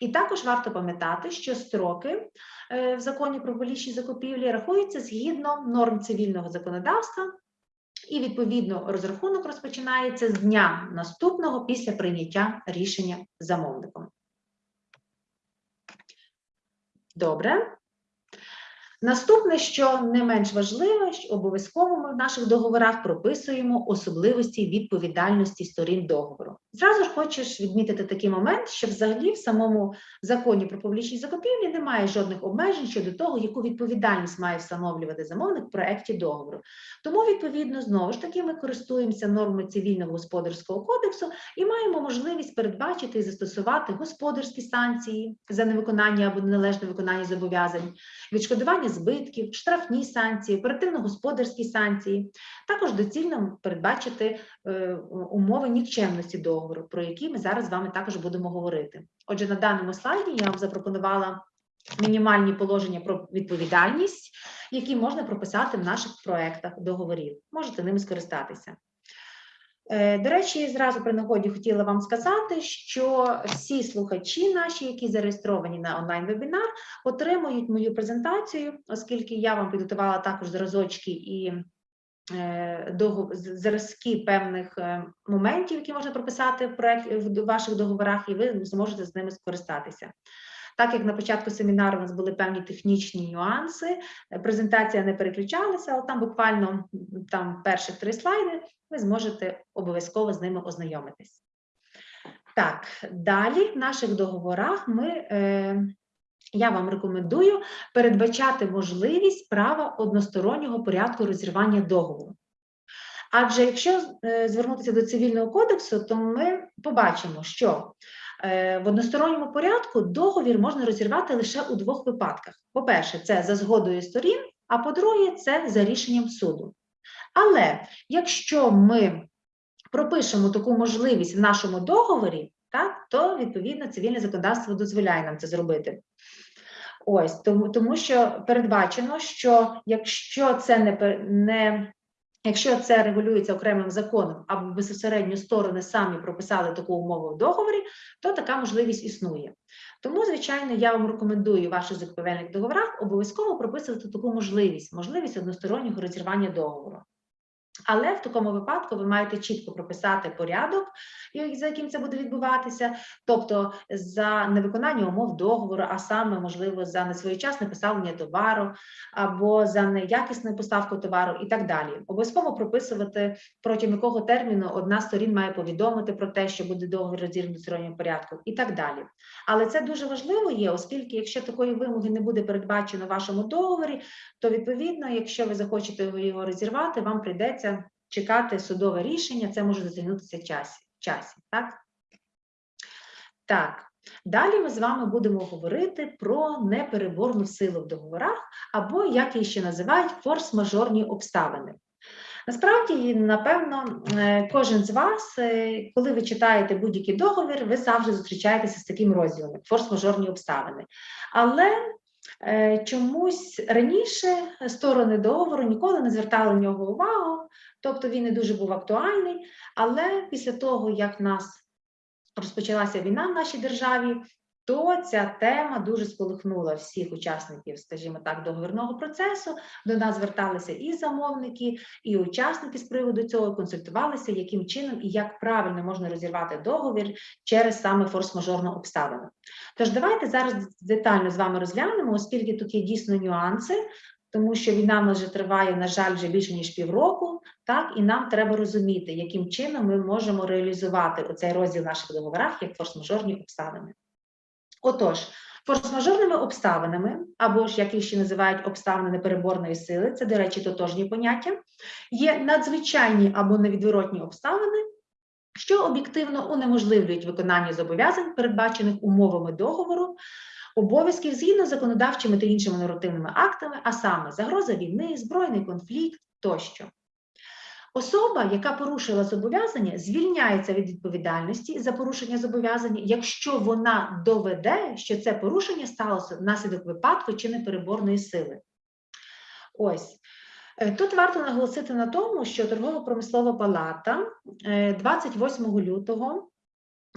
І також варто пам'ятати, що строки е, в законі про публічні закупівлі рахуються згідно норм цивільного законодавства, і відповідно розрахунок розпочинається з дня наступного після прийняття рішення замовником. Добре. Наступне, що не менш важливе, що обов'язково ми в наших договорах прописуємо особливості відповідальності сторін договору. Зразу ж хочеш відмітити такий момент, що взагалі в самому законі про публічні закупівлі немає жодних обмежень щодо того, яку відповідальність має встановлювати замовник в проекті договору. Тому, відповідно, знову ж таки, ми користуємося нормами цивільного господарського кодексу і маємо можливість передбачити і застосувати господарські санкції за невиконання або неналежне виконання зобов'язань, відшкодування збитків, штрафні санкції, оперативно-господарські санкції. Також доцільно передбачити е, умови нікчемності договору, про які ми зараз з вами також будемо говорити. Отже, на даному слайді я вам запропонувала мінімальні положення про відповідальність, які можна прописати в наших проектах договорів. Можете ними скористатися. Е, До речі, зразу при нагоді хотіла вам сказати, що всі слухачі наші, які зареєстровані на онлайн-вебінар, отримують мою презентацію, оскільки я вам підготувала також зразочки і е, зразки певних е, моментів, які можна прописати в ваших договорах, і ви зможете з ними скористатися. Так як на початку семінару у нас були певні технічні нюанси, е, презентація не переключалася, але там буквально там перших три слайди ви зможете обов'язково з ними ознайомитись. Так, далі в наших договорах ми, е, я вам рекомендую передбачати можливість права одностороннього порядку розірвання договору. Адже якщо е, звернутися до цивільного кодексу, то ми побачимо, що в односторонньому порядку договір можна розірвати лише у двох випадках. По-перше, це за згодою сторін, а по-друге, це за рішенням суду. Але якщо ми пропишемо таку можливість в нашому договорі, так, то відповідно цивільне законодавство дозволяє нам це зробити. Ось тому, тому що передбачено, що якщо це не, не Якщо це регулюється окремим законом або безпосередньо сторони самі прописали таку умову в договорі, то така можливість існує. Тому, звичайно, я вам рекомендую ваших закупівельних договорах обов'язково прописувати таку можливість, можливість одностороннього розірвання договору. Але в такому випадку ви маєте чітко прописати порядок, за яким це буде відбуватися, тобто за невиконання умов договору, а саме, можливо, за несвоєчасне поставлення товару або за неякісну поставку товару і так далі. Обов'язково прописувати, протягом якого терміну одна сторін має повідомити про те, що буде договір розірваний в сторонньому порядку і так далі. Але це дуже важливо є, оскільки якщо такої вимоги не буде передбачено в вашому договорі, то відповідно, якщо ви захочете його розірвати, вам прийдеться чекати судове рішення, це може затягнутися в часі. так? так, далі ми з вами будемо говорити про непереборну силу в договорах, або, як її ще називають, форс-мажорні обставини. Насправді, напевно, е, кожен з вас, е, коли ви читаєте будь-який договір, ви завжди зустрічаєтеся з таким розділом форс-мажорні обставини. Але чомусь раніше сторони договору ніколи не звертали на нього увагу, тобто він не дуже був актуальний. Але після того, як в нас розпочалася війна в нашій державі, то ця тема дуже сколихнула всіх учасників, скажімо так, договірного процесу. До нас зверталися і замовники, і учасники з приводу цього консультувалися, яким чином і як правильно можна розірвати договір через саме форс-мажорну обставину. Тож давайте зараз детально з вами розглянемо, оскільки тут є дійсно нюанси. Тому що війна вже триває, на жаль, вже більше ніж півроку, так і нам треба розуміти, яким чином ми можемо реалізувати оцей розділ наших договорах як форс-мажорні обставини. Отож, форс-мажорними обставинами, або ж як їх ще називають обставини непереборної сили, це, до речі, тотожні поняття, є надзвичайні або невідворотні обставини, що об'єктивно унеможливлюють виконання зобов'язань, передбачених умовами договору, обов'язків згідно з законодавчими та іншими нормативними актами, а саме загроза війни, збройний конфлікт тощо. Особа, яка порушила зобов'язання, звільняється від відповідальності за порушення зобов'язання, якщо вона доведе, що це порушення сталося внаслідок випадку чи непереборної сили. Ось. Е, Тут варто наголосити на тому, що торгово-промислова палата е, 28 лютого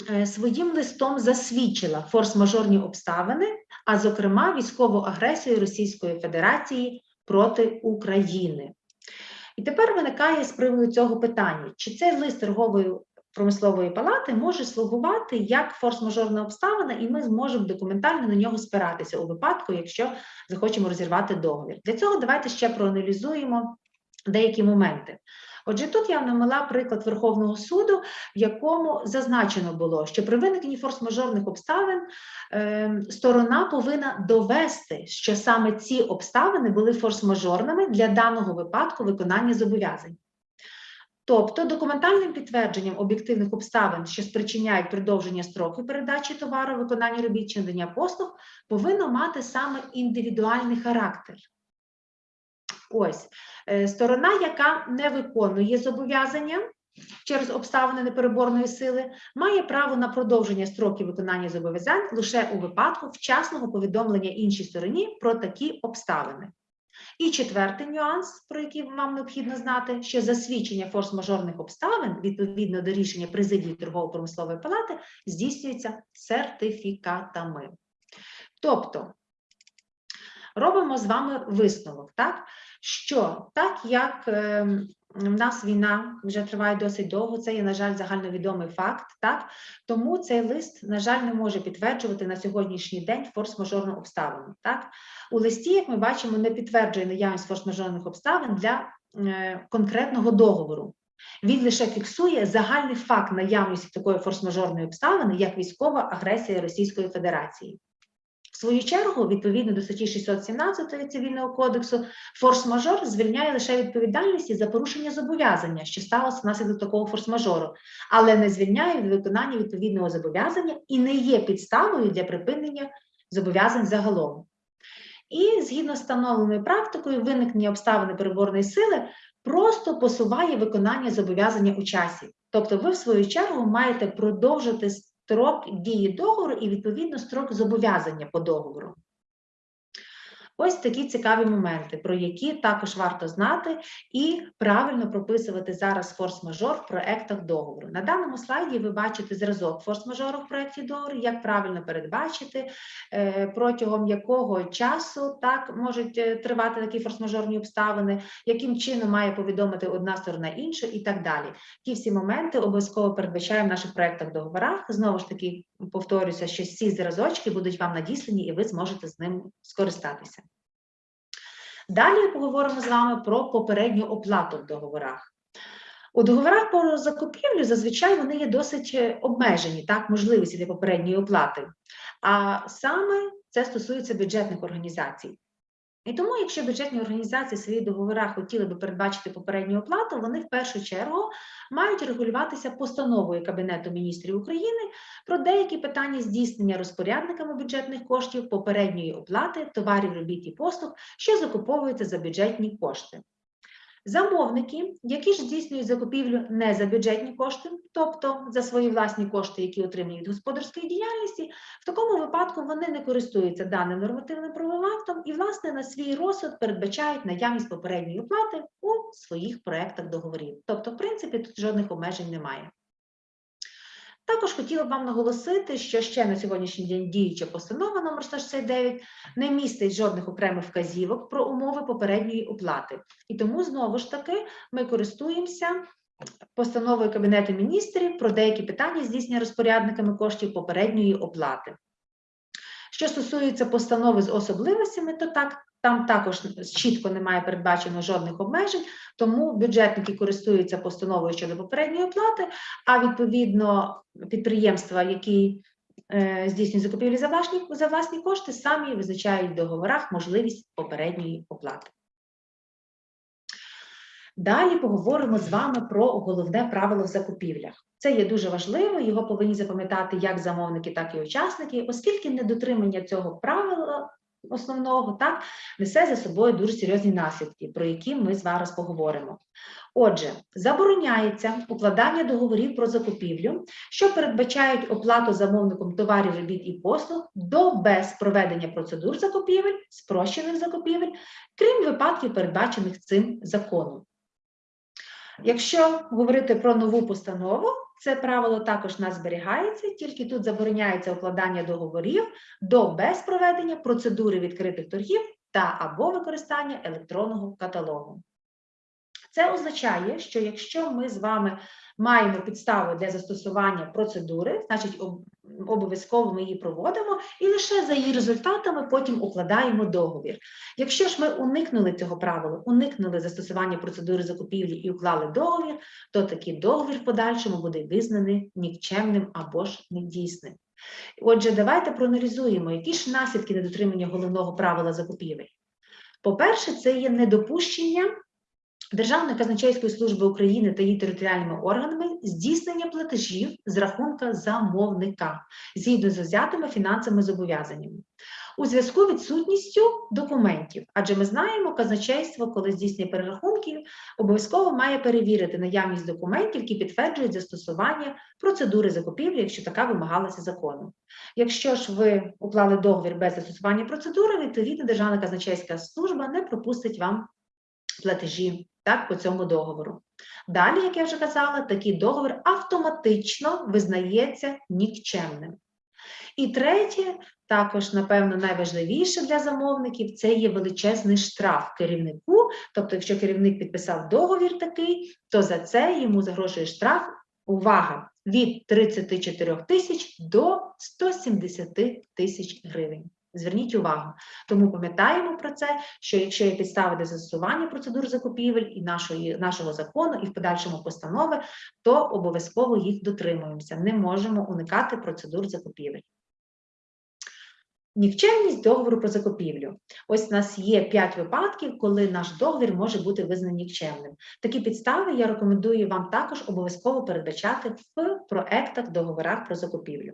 е, своїм листом засвідчила форс-мажорні обставини, а зокрема військову агресію Російської Федерації проти України. І тепер виникає з приводу цього питання: чи цей лист торгової промислової палати може слугувати як форс-мажорна обставина, і ми зможемо документально на нього спиратися у випадку, якщо захочемо розірвати договір. Для цього давайте ще проаналізуємо деякі моменти. Отже, тут я навела приклад Верховного суду, в якому зазначено було, що при виникненні форс-мажорних обставин е, сторона повинна довести, що саме ці обставини були форс-мажорними для даного випадку виконання зобов'язань. Тобто документальним підтвердженням об'єктивних обставин, що спричиняють продовження строку передачі товару, виконання робіт чи надання послуг, повинно мати саме індивідуальний характер. Ось е, сторона, яка не виконує зобов'язання через обставини непереборної сили, має право на продовження строків виконання зобов'язань лише у випадку вчасного повідомлення іншій стороні про такі обставини. І четвертий нюанс, про який вам необхідно знати, що засвідчення форс-мажорних обставин відповідно до рішення президії торгово-промислової палати здійснюється сертифікатами. Тобто робимо з вами висновок, так? Що так як е, в нас війна вже триває досить довго, це є, на жаль, загальновідомий факт, так? тому цей лист, на жаль, не може підтверджувати на сьогоднішній день форс-мажорну обставину. Так? У листі, як ми бачимо, не підтверджує наявність форс-мажорних обставин для е, конкретного договору. Він лише фіксує загальний факт наявності такої форс-мажорної обставини, як військова агресія Російської Федерації. Свою чергу, відповідно до статті 617 Цивільного кодексу, форс-мажор звільняє лише відповідальності за порушення зобов'язання, що сталося внаслідок такого форс-мажору, але не звільняє від виконання відповідного зобов'язання і не є підставою для припинення зобов'язань загалом. І згідно з встановленою практикою, виникнення обставини переборної сили просто посуває виконання зобов'язання у часі. Тобто, ви, в свою чергу, маєте продовжити строк дії договору і, відповідно, строк зобов'язання по договору. Ось такі цікаві моменти, про які також варто знати і правильно прописувати зараз форс-мажор в проектах договору. На даному слайді ви бачите зразок форс-мажору в проєкті договору, як правильно передбачити, е, протягом якого часу так можуть е, тривати такі форс-мажорні обставини, яким чином має повідомити одна сторона іншу і так далі. Ті всі моменти обов'язково передбачаємо в наших проектах договорах. Знову ж таки, повторюся, що всі зразочки будуть вам надіслані, і ви зможете з ним скористатися. Далі поговоримо з вами про попередню оплату в договорах. У договорах про закупівлю зазвичай вони є досить е, обмежені, так, можливості для попередньої оплати. А саме це стосується бюджетних організацій. І тому, якщо бюджетні організації свої договори хотіли би передбачити попередню оплату, вони в першу чергу мають регулюватися постановою Кабінету міністрів України про деякі питання здійснення розпорядниками бюджетних коштів попередньої оплати товарів, робіт і послуг, що закуповуються за бюджетні кошти. Замовники, які ж здійснюють закупівлю не за бюджетні кошти, тобто за свої власні кошти, які отримують від господарської діяльності, в такому випадку вони не користуються даним нормативним правовим актом і, власне, на свій розсуд передбачають наявність попередньої оплати у своїх проектах договорів. Тобто, в принципі, тут жодних обмежень немає. Також хотіла б вам наголосити, що ще на сьогоднішній день діюча постанова номер 169 не містить жодних окремих вказівок про умови попередньої оплати. І тому знову ж таки ми користуємося постановою Кабінету міністрів про деякі питання здійснення розпорядниками коштів попередньої оплати. Що стосується постанови з особливостями, то так там також чітко немає передбачено жодних обмежень, тому бюджетники користуються постановою щодо попередньої оплати, а відповідно підприємства, які е, здійснюють закупівлі за власні, за власні кошти, самі визначають в договорах можливість попередньої оплати. Далі поговоримо з вами про головне правило в закупівлях. Це є дуже важливо, його повинні запам'ятати як замовники, так і учасники, оскільки недотримання цього правила основного так несе за собою дуже серйозні наслідки, про які ми зараз поговоримо. Отже, забороняється укладання договорів про закупівлю, що передбачають оплату замовником товарів, робіт і послуг до без проведення процедур закупівель, спрощених закупівель, крім випадків, передбачених цим законом. Якщо говорити про нову постанову, це правило також нас зберігається, тільки тут забороняється укладання договорів до без проведення процедури відкритих торгів та або використання електронного каталогу. Це означає, що якщо ми з вами маємо підставу для застосування процедури, значить обов'язково ми її проводимо і лише за її результатами потім укладаємо договір. Якщо ж ми уникнули цього правила, уникнули застосування процедури закупівлі і уклали договір, то такий договір в подальшому буде визнаний нікчемним або ж недійсним. Отже, давайте проаналізуємо, які ж наслідки недотримання головного правила закупівель. По-перше, це є недопущення Державної казначейської служби України та її територіальними органами здійснення платежів з рахунка замовника згідно з взятими фінансовими зобов'язаннями у зв'язку відсутністю документів. Адже ми знаємо, казначейство, коли здійснює перерахунки, обов'язково має перевірити наявність документів, які підтверджують застосування процедури закупівлі, якщо така вимагалася законом. Якщо ж ви уклали договір без застосування процедури, відповідно Державна казначейська служба не пропустить вам платежі так, по цьому договору. Далі, як я вже казала, такий договір автоматично визнається нікчемним. І третє, також, напевно, найважливіше для замовників це є величезний штраф керівнику. Тобто, якщо керівник підписав договір такий, то за це йому загрожує штраф. Увага! Від 34 тисяч до 170 тисяч гривень. Зверніть увагу. Тому пам'ятаємо про це, що якщо є підстави для застосування процедур закупівель і нашої, нашого закону, і в подальшому постанови, то обов'язково їх дотримуємося. Не можемо уникати процедур закупівель. Нікчемність договору про закупівлю. Ось у нас є 5 випадків, коли наш договір може бути визнаний нікчемним. Такі підстави я рекомендую вам також обов'язково передбачати в проектах договорах про закупівлю.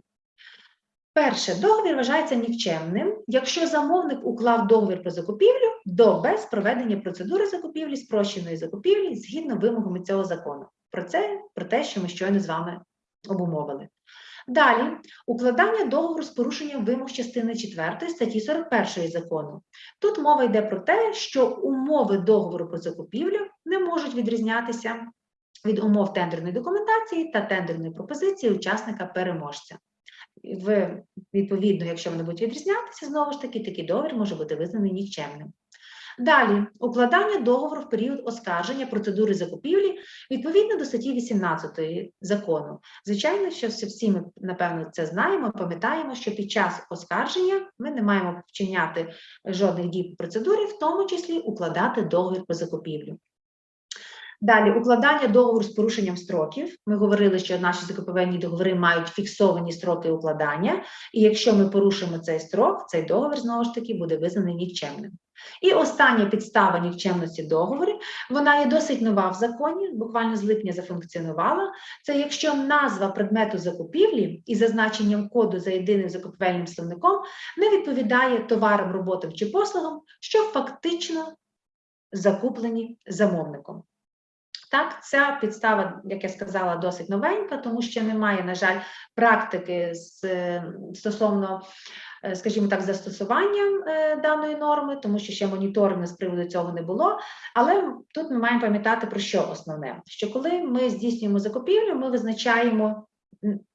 Перше, договір вважається нікчемним, якщо замовник уклав договір про закупівлю до без проведення процедури закупівлі, спрощеної закупівлі згідно вимогами цього закону. Про це про те, що ми щойно з вами обумовили. Далі укладання договору з порушенням вимог частини 4 статті 41 закону. Тут мова йде про те, що умови договору про закупівлю не можуть відрізнятися від умов тендерної документації та тендерної пропозиції учасника переможця. В, відповідно, якщо вони будуть відрізнятися, знову ж таки, такий договір може бути визнаний нікчемним. Далі, укладання договору в період оскарження процедури закупівлі відповідно до статті 18 закону. Звичайно, що всі- ми, напевно, це знаємо, пам'ятаємо, що під час оскарження ми не маємо вчиняти жодних дій по процедурі, в тому числі укладати договір про закупівлю. Далі укладання договору з порушенням строків. Ми говорили, що наші закупівельні договори мають фіксовані строки укладання, і якщо ми порушимо цей строк, цей договір знову ж таки буде визнаний нікчемним. І остання підстава нікчемності договору, вона є досить нова в законі, буквально з липня зафункціонувала. Це якщо назва предмету закупівлі із зазначенням коду за єдиним закупівельним словником не відповідає товарам, роботам чи послугам, що фактично закуплені замовником. Так, ця підстава, як я сказала, досить новенька, тому що немає, на жаль, практики з, е, стосовно, е, скажімо так, застосування е, даної норми, тому що ще моніторингу з приводу цього не було. Але тут ми маємо пам'ятати про що основне: що коли ми здійснюємо закупівлю, ми визначаємо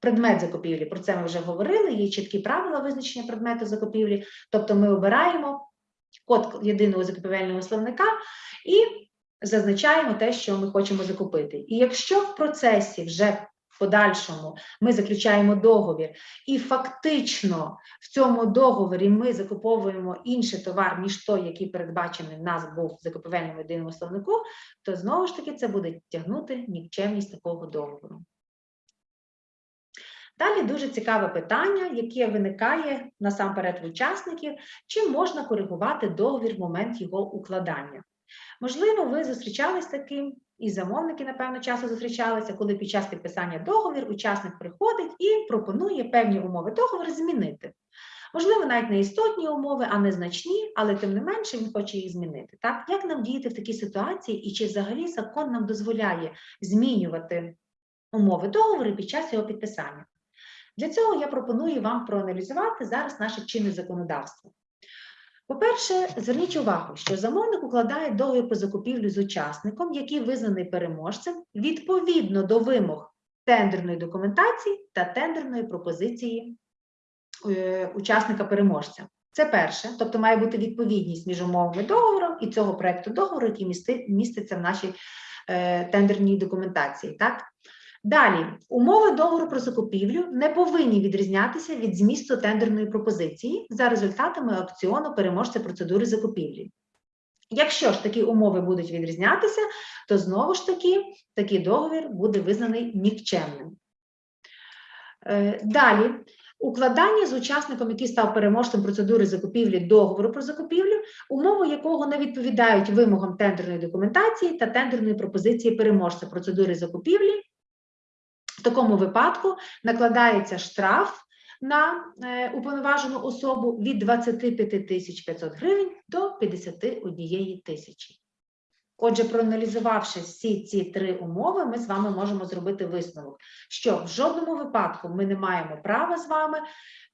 предмет закупівлі. Про це ми вже говорили. Є чіткі правила визначення предмету закупівлі, тобто ми обираємо код єдиного закупівельного словника і зазначаємо те, що ми хочемо закупити. І якщо в процесі вже подальшому ми заключаємо договір, і фактично в цьому договорі ми закуповуємо інший товар, ніж той, який передбачений в нас був в закупівельному єдиному словнику, то знову ж таки це буде тягнути нікчемність такого договору. Далі дуже цікаве питання, яке виникає насамперед в учасників, чи можна коригувати договір в момент його укладання. Можливо, ви зустрічались таким, і замовники, напевно, часто зустрічалися, коли під час підписання договір учасник приходить і пропонує певні умови договору змінити. Можливо, навіть не істотні умови, а незначні, але тим не менше він хоче їх змінити. Так, як нам діяти в такій ситуації, і чи взагалі закон нам дозволяє змінювати умови договору під час його підписання? Для цього я пропоную вам проаналізувати зараз наше чинне законодавство. По-перше, зверніть увагу, що замовник укладає договір про закупівлю з учасником, який визнаний переможцем відповідно до вимог тендерної документації та тендерної пропозиції е, учасника-переможця. Це перше, тобто має бути відповідність між умовами договору і цього проекту договору, який міститься в нашій е, тендерній документації. Так? Далі, умови договору про закупівлю не повинні відрізнятися від змісту тендерної пропозиції за результатами аукціону переможця процедури закупівлі. Якщо ж такі умови будуть відрізнятися, то знову ж таки такий договір буде визнаний нікчемним. Е, Далі, укладання з учасником, який став переможцем процедури закупівлі договору про закупівлю, умови якого не відповідають вимогам тендерної документації та тендерної пропозиції переможця процедури закупівлі, такому випадку накладається штраф на е, уповноважену особу від 25 тисяч 500 гривень до 51 тисячі. Отже, проаналізувавши всі ці три умови, ми з вами можемо зробити висновок, що в жодному випадку ми не маємо права з вами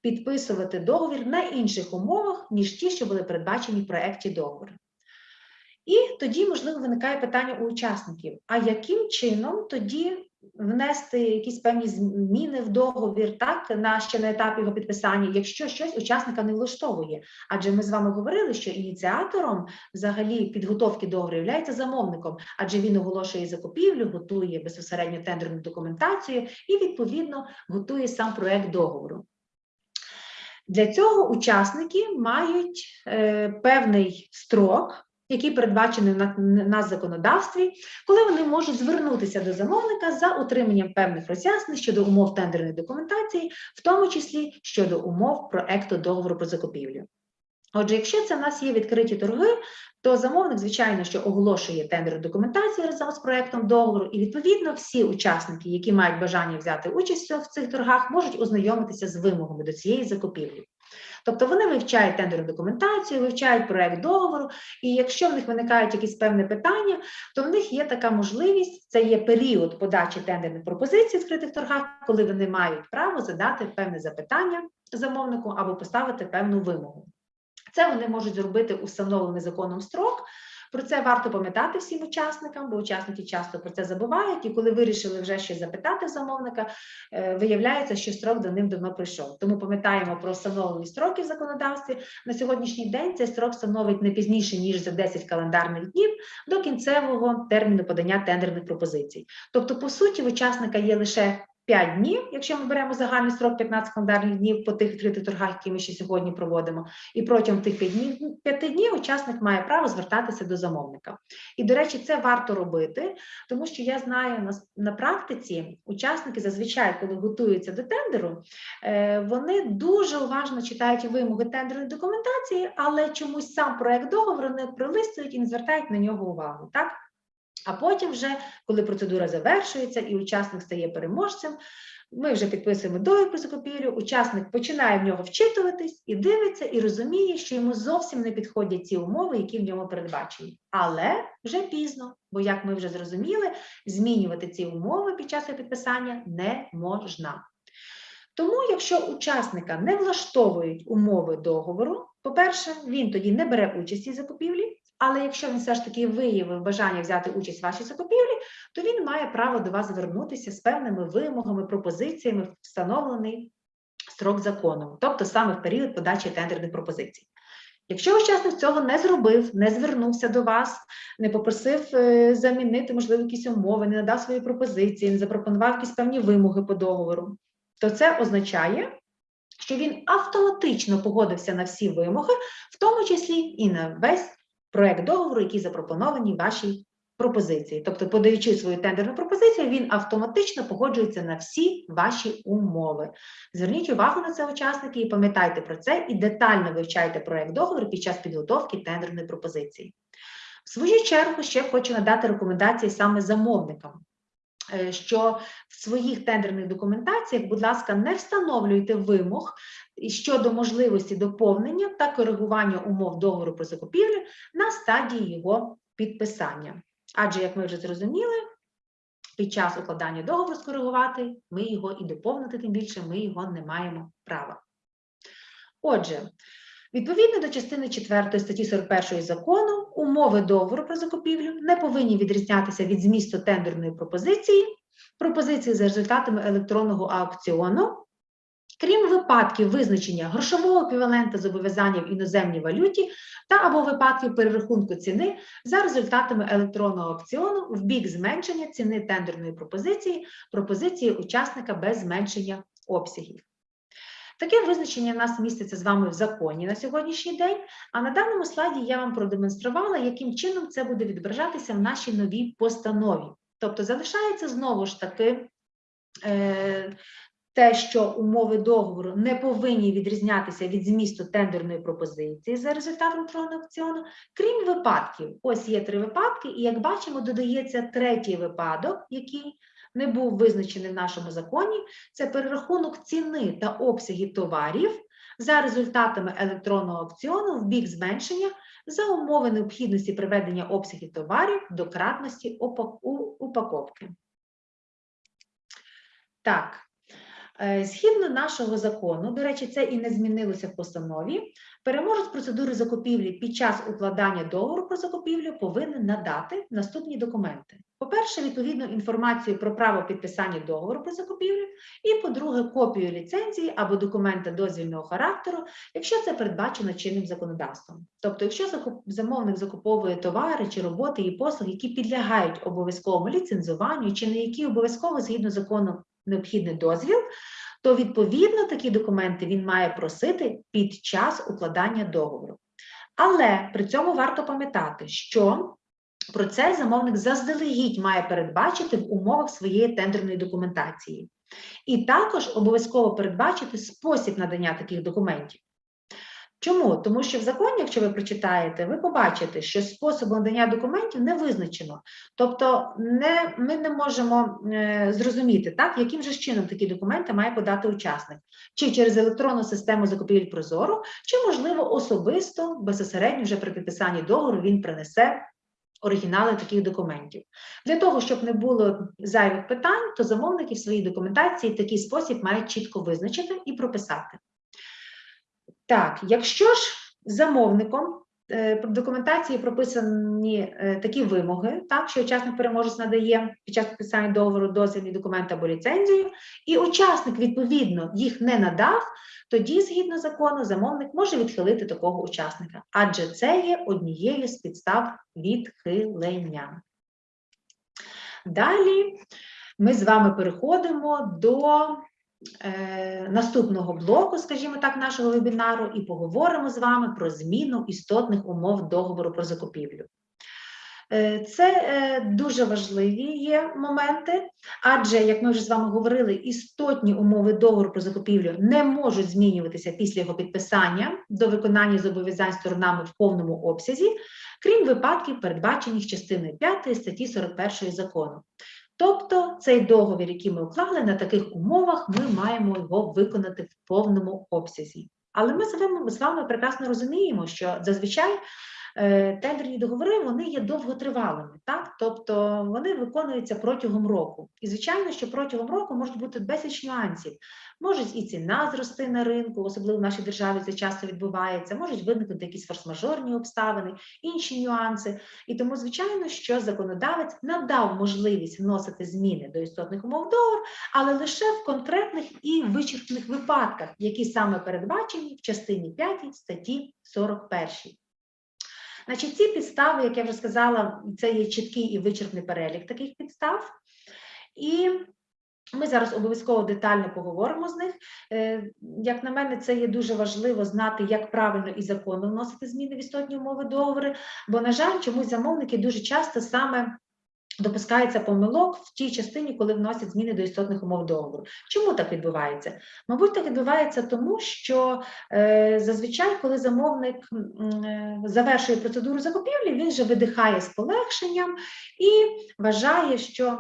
підписувати договір на інших умовах, ніж ті, що були передбачені в проєкті договору. І тоді, можливо, виникає питання у учасників: а яким чином тоді внести якісь певні зміни в договір, так на ще на етапі його підписання, якщо щось учасника не влаштовує? Адже ми з вами говорили, що ініціатором взагалі підготовки договору є замовником, адже він оголошує закупівлю, готує безпосередньо тендерну документацію і відповідно готує сам проект договору. Для цього учасники мають е, певний строк, який передбачений на, на законодавстві, коли вони можуть звернутися до замовника за отриманням певних роз'яснень щодо умов тендерної документації, в тому числі щодо умов проекту договору про закупівлю. Отже, якщо це в нас є відкриті торги, то замовник, звичайно, що оголошує тендерну документацію разом з проектом договору, і відповідно всі учасники, які мають бажання взяти участь в цих торгах, можуть ознайомитися з вимогами до цієї закупівлі. Тобто вони вивчають тендерну документацію, вивчають проект договору, і якщо в них виникають якісь певні питання, то в них є така можливість, це є період подачі тендерних пропозицій в відкритих торгах, коли вони мають право задати певне запитання замовнику або поставити певну вимогу. Це вони можуть зробити установлений законом строк. Про це варто пам'ятати всім учасникам, бо учасники часто про це забувають. І коли вирішили вже щось запитати замовника, е, виявляється, що строк до ним давно прийшов. Тому пам'ятаємо про встановлені строки в законодавстві. На сьогоднішній день цей строк становить не пізніше ніж за 10 календарних днів до кінцевого терміну подання тендерних пропозицій. Тобто, по суті, в учасника є лише 5 днів, якщо ми беремо загальний строк 15 календарних днів по тих відкритих торгах, які ми ще сьогодні проводимо, і протягом тих 5 днів, 5 днів учасник має право звертатися до замовника. І, до речі, це варто робити, тому що я знаю на, на практиці учасники зазвичай, коли готуються до тендеру, е, вони дуже уважно читають вимоги тендерної документації, але чомусь сам проект договору не пролистують і не звертають на нього увагу. Так? А потім, вже, коли процедура завершується і учасник стає переможцем, ми вже підписуємо договір про закупівлю, учасник починає в нього вчитуватись і дивиться, і розуміє, що йому зовсім не підходять ці умови, які в ньому передбачені. Але вже пізно, бо, як ми вже зрозуміли, змінювати ці умови під час підписання не можна. Тому, якщо учасника не влаштовують умови договору, по-перше, він тоді не бере участі в закупівлі, але якщо він все ж таки виявив бажання взяти участь в вашій закупівлі, то він має право до вас звернутися з певними вимогами, пропозиціями, встановлений строк законом, тобто саме в період подачі тендерних пропозицій. Якщо учасник цього не зробив, не звернувся до вас, не попросив е, замінити, можливо, якісь умови, не надав свої пропозиції, не запропонував якісь певні вимоги по договору, то це означає, що він автоматично погодився на всі вимоги, в тому числі і на весь проект договору, який запропоновані вашій пропозиції. Тобто, подаючи свою тендерну пропозицію, він автоматично погоджується на всі ваші умови. Зверніть увагу на це, учасники, і пам'ятайте про це, і детально вивчайте проект договору під час підготовки тендерної пропозиції. В свою чергу ще хочу надати рекомендації саме замовникам. е, Що в своїх тендерних документаціях, будь ласка, не встановлюйте вимог щодо можливості доповнення та коригування умов договору про закупівлю на стадії його підписання. Адже, як ми вже зрозуміли, під час укладання договору скоригувати ми його і доповнити, тим більше ми його не маємо права. Отже, відповідно до частини 4 статті 41 закону, умови договору про закупівлю не повинні відрізнятися від змісту тендерної пропозиції, пропозиції за результатами електронного аукціону, крім випадків визначення грошового еквівалента зобов'язання в іноземній валюті та або випадків перерахунку ціни за результатами електронного аукціону в бік зменшення ціни тендерної пропозиції, пропозиції учасника без зменшення обсягів. Таке визначення в нас міститься з вами в законі на сьогоднішній день, а на даному слайді я вам продемонструвала, яким чином це буде відображатися в нашій новій постанові. Тобто залишається знову ж таки е, те, що умови договору не повинні відрізнятися від змісту тендерної пропозиції за результатом електронного аукціону, крім випадків. Ось є три випадки, і як бачимо, додається третій випадок, який не був визначений в нашому законі. Це перерахунок ціни та обсягів товарів за результатами електронного аукціону в бік зменшення за умови необхідності приведення обсягів товарів до кратності упаковки. Так, згідно нашого закону, до речі, це і не змінилося в постанові, переможець процедури закупівлі під час укладання договору про закупівлю повинен надати наступні документи. По-перше, відповідну інформацію про право підписання договору про закупівлю, і, по-друге, копію ліцензії або документа дозвільного характеру, якщо це передбачено чинним законодавством. Тобто, якщо замовник закуповує товари чи роботи і послуги, які підлягають обов'язковому ліцензуванню, чи на які обов'язково згідно закону необхідний дозвіл, то відповідно такі документи він має просити під час укладання договору. Але при цьому варто пам'ятати, що про це замовник заздалегідь має передбачити в умовах своєї тендерної документації. І також обов'язково передбачити спосіб надання таких документів. Чому? Тому що в законі, якщо ви прочитаєте, ви побачите, що способу надання документів не визначено. Тобто не, ми не можемо е, зрозуміти, так, яким же чином такі документи має подати учасник. Чи через електронну систему закупівель Прозоро, чи, можливо, особисто, безпосередньо вже при підписанні договору він принесе оригінали таких документів. Для того, щоб не було зайвих питань, то замовники в своїй документації такий спосіб мають чітко визначити і прописати. Так, якщо ж замовником е, в документації прописані е, такі вимоги, так, що учасник переможець надає під час підписання договору дозвільний документ або ліцензію, і учасник, відповідно, їх не надав, тоді, згідно закону, замовник може відхилити такого учасника, адже це є однією з підстав відхилення. Далі ми з вами переходимо до наступного блоку, скажімо так, нашого вебінару, і поговоримо з вами про зміну істотних умов договору про закупівлю. Е, Це е, дуже важливі є моменти, адже, як ми вже з вами говорили, істотні умови договору про закупівлю не можуть змінюватися після його підписання до виконання зобов'язань сторонами в повному обсязі, крім випадків, передбачених частиною 5 статті 41 закону. Тобто цей договір, який ми уклали, на таких умовах ми маємо його виконати в повному обсязі. Але ми з вами, з вами прекрасно розуміємо, що зазвичай тендерні договори вони є довготривалими, так? тобто вони виконуються протягом року. І звичайно, що протягом року можуть бути безліч нюансів. Може і ціна зрости на ринку, особливо в нашій державі це часто відбувається, можуть виникнути якісь форс-мажорні обставини, інші нюанси. І тому, звичайно, що законодавець надав можливість вносити зміни до істотних умов договору, але лише в конкретних і вичерпних випадках, які саме передбачені в частині 5 статті 41. Значить, ці підстави, як я вже сказала, це є чіткий і вичерпний перелік таких підстав. І ми зараз обов'язково детально поговоримо з них. Е, Як на мене, це є дуже важливо знати, як правильно і законно вносити зміни в істотні умови договори, бо, на жаль, чомусь замовники дуже часто саме допускається помилок в тій частині, коли вносять зміни до істотних умов договору. Чому так відбувається? Мабуть, так відбувається тому, що е, зазвичай, коли замовник е, завершує процедуру закупівлі, він же видихає з полегшенням і вважає, що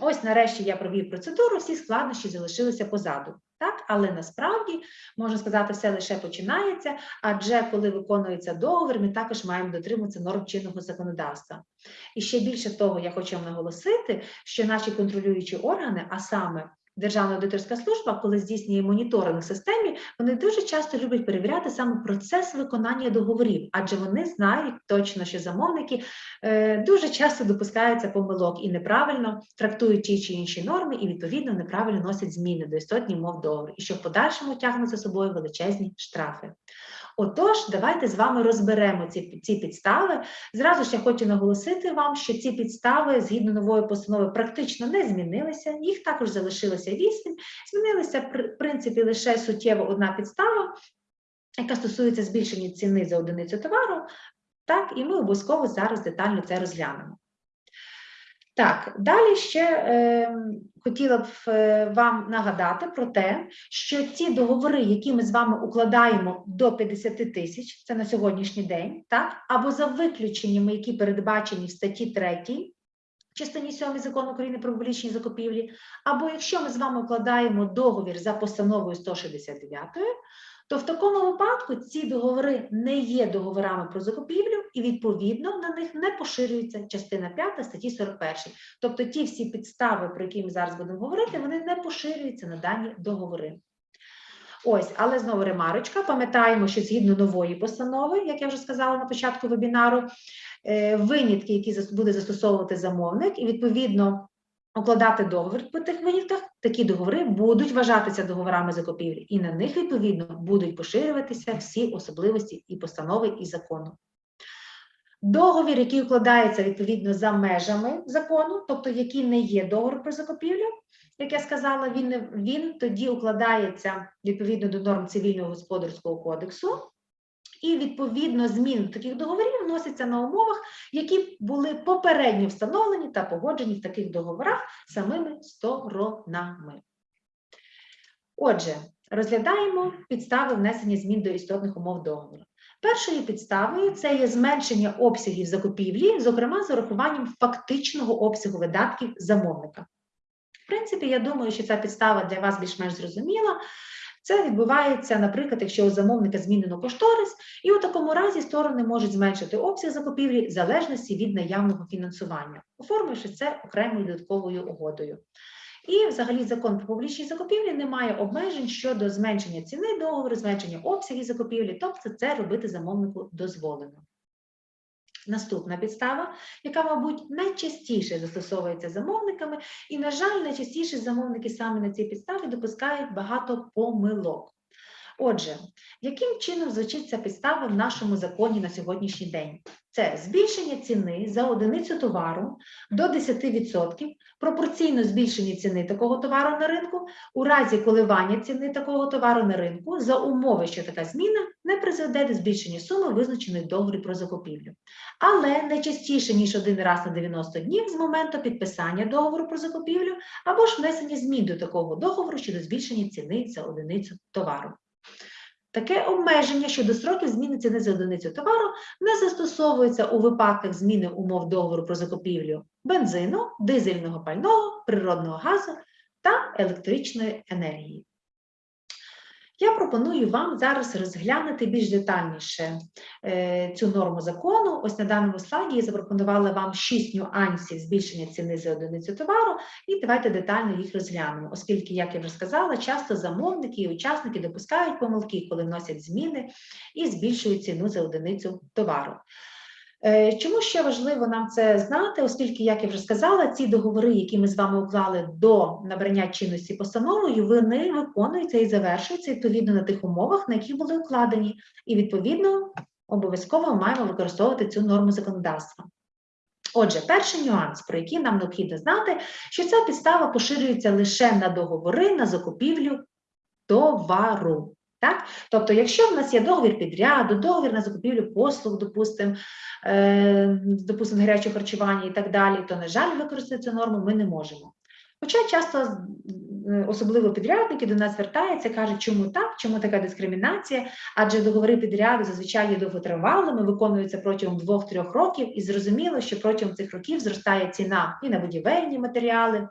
ось нарешті я провів процедуру, всі складнощі залишилися позаду. Так, але насправді можна сказати, все лише починається. Адже коли виконується договір, ми також маємо дотримуватися норм чинного законодавства. І ще більше того, я хочу вам наголосити, що наші контролюючі органи, а саме Державна аудиторська служба, коли здійснює моніторинг в системі, вони дуже часто люблять перевіряти саме процес виконання договорів, адже вони знають точно, що замовники е, дуже часто допускаються помилок і неправильно трактують ті чи інші норми, і відповідно неправильно носять зміни до істотні мов договору, і що в подальшому тягне за собою величезні штрафи. Отож, давайте з вами розберемо ці, ці підстави. Зразу ж я хочу наголосити вам, що ці підстави згідно нової постанови практично не змінилися. Їх також залишилося вісім. Змінилася при- в принципі лише суттєво одна підстава, яка стосується збільшення ціни за одиницю товару. Так, і ми обов'язково зараз детально це розглянемо. Так, далі ще е, хотіла б е, вам нагадати про те, що ці договори, які ми з вами укладаємо до 50 тисяч, це на сьогоднішній день, так, або за виключеннями, які передбачені в статті 3 частині 7 закону України про публічні закупівлі, або якщо ми з вами укладаємо договір за постановою 169, то в такому випадку ці договори не є договорами про закупівлю, і відповідно на них не поширюється частина 5 статті 41. Тобто ті всі підстави, про які ми зараз будемо говорити, вони не поширюються на дані договори. Ось, але знову ремарочка. Пам'ятаємо, що згідно нової постанови, як я вже сказала на початку вебінару, е, винятки, які буде застосовувати замовник, і відповідно укладати договір по тих винятках, такі договори будуть вважатися договорами закупівлі, і на них відповідно будуть поширюватися всі особливості і постанови і закону. Договір, який укладається відповідно за межами закону, тобто який не є договор про закупівлю, як я сказала, він, він тоді укладається відповідно до норм цивільного господарського кодексу, і відповідно зміни до таких договорів вносяться на умовах, які були попередньо встановлені та погоджені в таких договорах самими сторонами. Отже, розглядаємо підстави внесення змін до істотних умов договору. Першою підставою це є зменшення обсягів закупівлі, зокрема з урахуванням фактичного обсягу видатків замовника. В принципі, я думаю, що ця підстава для вас більш-менш зрозуміла. Це відбувається, наприклад, якщо у замовника змінено кошторис, і у такому разі сторони можуть зменшити обсяг закупівлі в залежності від наявного фінансування, оформивши це окремою додатковою угодою. І взагалі закон про публічні закупівлі не має обмежень щодо зменшення ціни договору, зменшення обсягів закупівлі, тобто це робити замовнику дозволено. Наступна підстава, яка, мабуть, найчастіше застосовується замовниками, і, на жаль, найчастіше замовники саме на цій підставі допускають багато помилок. Отже, яким чином звучить ця підстава в нашому законі на сьогоднішній день? Це збільшення ціни за одиницю товару до 10% пропорційно збільшенню ціни такого товару на ринку у разі коливання ціни такого товару на ринку за умови, що така зміна не призведе до збільшення суми, визначеної в договорі про закупівлю. Але не частіше, ніж один раз на 90 днів з моменту підписання договору про закупівлю або ж внесення змін до такого договору щодо збільшення ціни за одиницю товару. Таке обмеження щодо строків зміни ціни за одиницю товару не застосовується у випадках зміни умов договору про закупівлю бензину, дизельного пального, природного газу та електричної енергії. Я пропоную вам зараз розглянути більш детальніше е, цю норму закону. Ось на даному слайді я запропонувала вам шість нюансів збільшення ціни за одиницю товару, і давайте детально їх розглянемо, оскільки, як я вже сказала, часто замовники і учасники допускають помилки, коли вносять зміни і збільшують ціну за одиницю товару. Е, Чому ще важливо нам це знати, оскільки, як я вже сказала, ці договори, які ми з вами уклали до набрання чинності постановою, вони виконуються і завершуються відповідно на тих умовах, на яких були укладені, і відповідно обов'язково маємо використовувати цю норму законодавства. Отже, перший нюанс, про який нам необхідно знати, що ця підстава поширюється лише на договори на закупівлю товару. Так? Тобто, якщо в нас є договір підряду, договір на закупівлю послуг, допустимо, е, допустим, гарячого харчування і так далі, то, на жаль, використати цю норму ми не можемо. Хоча часто е, особливо підрядники до нас звертаються, кажуть, чому так, чому така дискримінація, адже договори підряду зазвичай є довготривалими, виконуються протягом 2-3 років, і зрозуміло, що протягом цих років зростає ціна і на будівельні матеріали,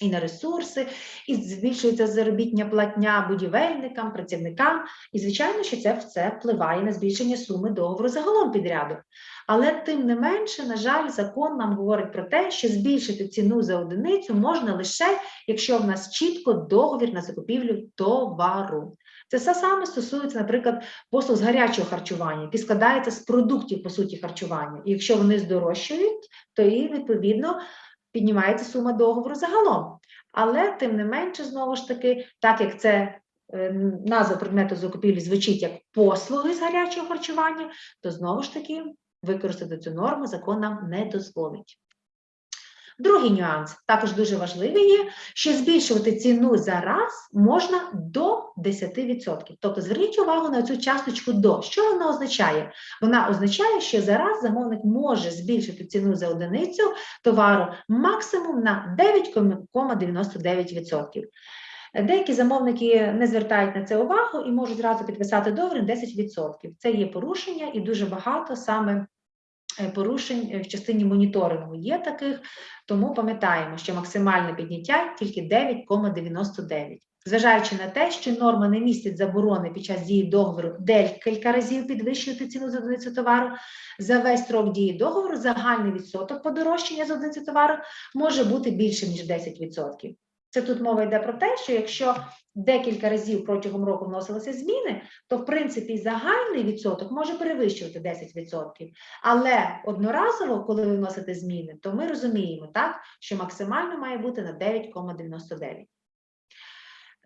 і на ресурси, і збільшується заробітня платня будівельникам, працівникам. І, звичайно, що це все впливає на збільшення суми договору загалом підряду. Але тим не менше, на жаль, закон нам говорить про те, що збільшити ціну за одиницю можна лише, якщо в нас чітко договір на закупівлю товару. Це все саме стосується, наприклад, послуг з гарячого харчування, які складаються з продуктів по суті харчування. І якщо вони здорожчують, то і відповідно піднімається сума договору загалом. Але тим не менше, знову ж таки, так як це е, назва предмету закупівлі звучить як послуги з гарячого харчування, то знову ж таки використати цю норму закон нам не дозволить. Другий нюанс, також дуже важливий є, що збільшувати ціну за раз можна до 10%. Тобто зверніть увагу на цю часточку до. Що вона означає? Вона означає, що зараз замовник може збільшити ціну за одиницю товару максимум на 9,99%. Деякі замовники не звертають на це увагу і можуть зразу підписати договір на 10%. Це є порушення і дуже багато саме порушень е, в частині моніторингу є таких, тому пам'ятаємо, що максимальне підняття тільки 9,99. Зважаючи на те, що норма не містить заборони під час дії договору декілька разів підвищувати ціну за одиницю товару, за весь строк дії договору загальний відсоток подорожчання за одиницю товару може бути більшим, ніж 10%. Це тут мова йде про те, що якщо декілька разів протягом року вносилися зміни, то в принципі загальний відсоток може перевищувати 10%. Але одноразово, коли ви вносите зміни, то ми розуміємо, так, що максимально має бути на 9,99.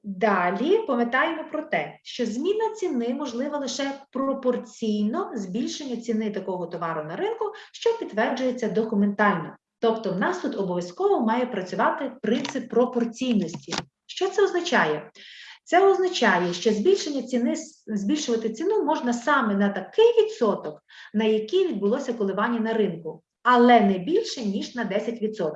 Далі пам'ятаємо про те, що зміна ціни можлива лише пропорційно збільшенню ціни такого товару на ринку, що підтверджується документально. Тобто, в нас тут обов'язково має працювати принцип пропорційності. Що це означає? Це означає, що збільшення ціни, збільшувати ціну можна саме на такий відсоток, на який відбулося коливання на ринку, але не більше, ніж на 10%.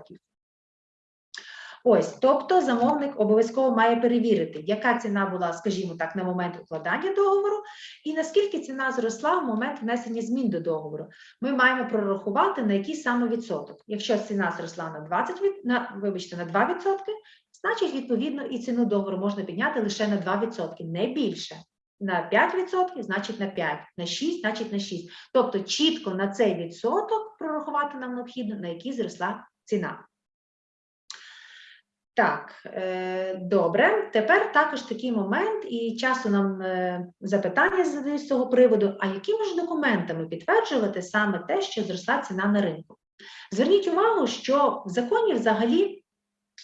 Ось, тобто замовник обов'язково має перевірити, яка ціна була, скажімо так, на момент укладання договору, і наскільки ціна зросла в момент внесення змін до договору. Ми маємо прорахувати, на який саме відсоток. Якщо ціна зросла на 20, від- на, вибачте, на 2%, значить, відповідно, і ціну договору можна підняти лише на 2%, не більше. На 5%, значить на 5, на 6, значить на 6. Тобто чітко на цей відсоток прорахувати нам необхідно, на який зросла ціна. Так, е, добре. Тепер також такий момент, і часто нам е, запитання задають з цього приводу: а якими ж документами підтверджувати саме те, що зросла ціна на ринку? Зверніть увагу, що в законі взагалі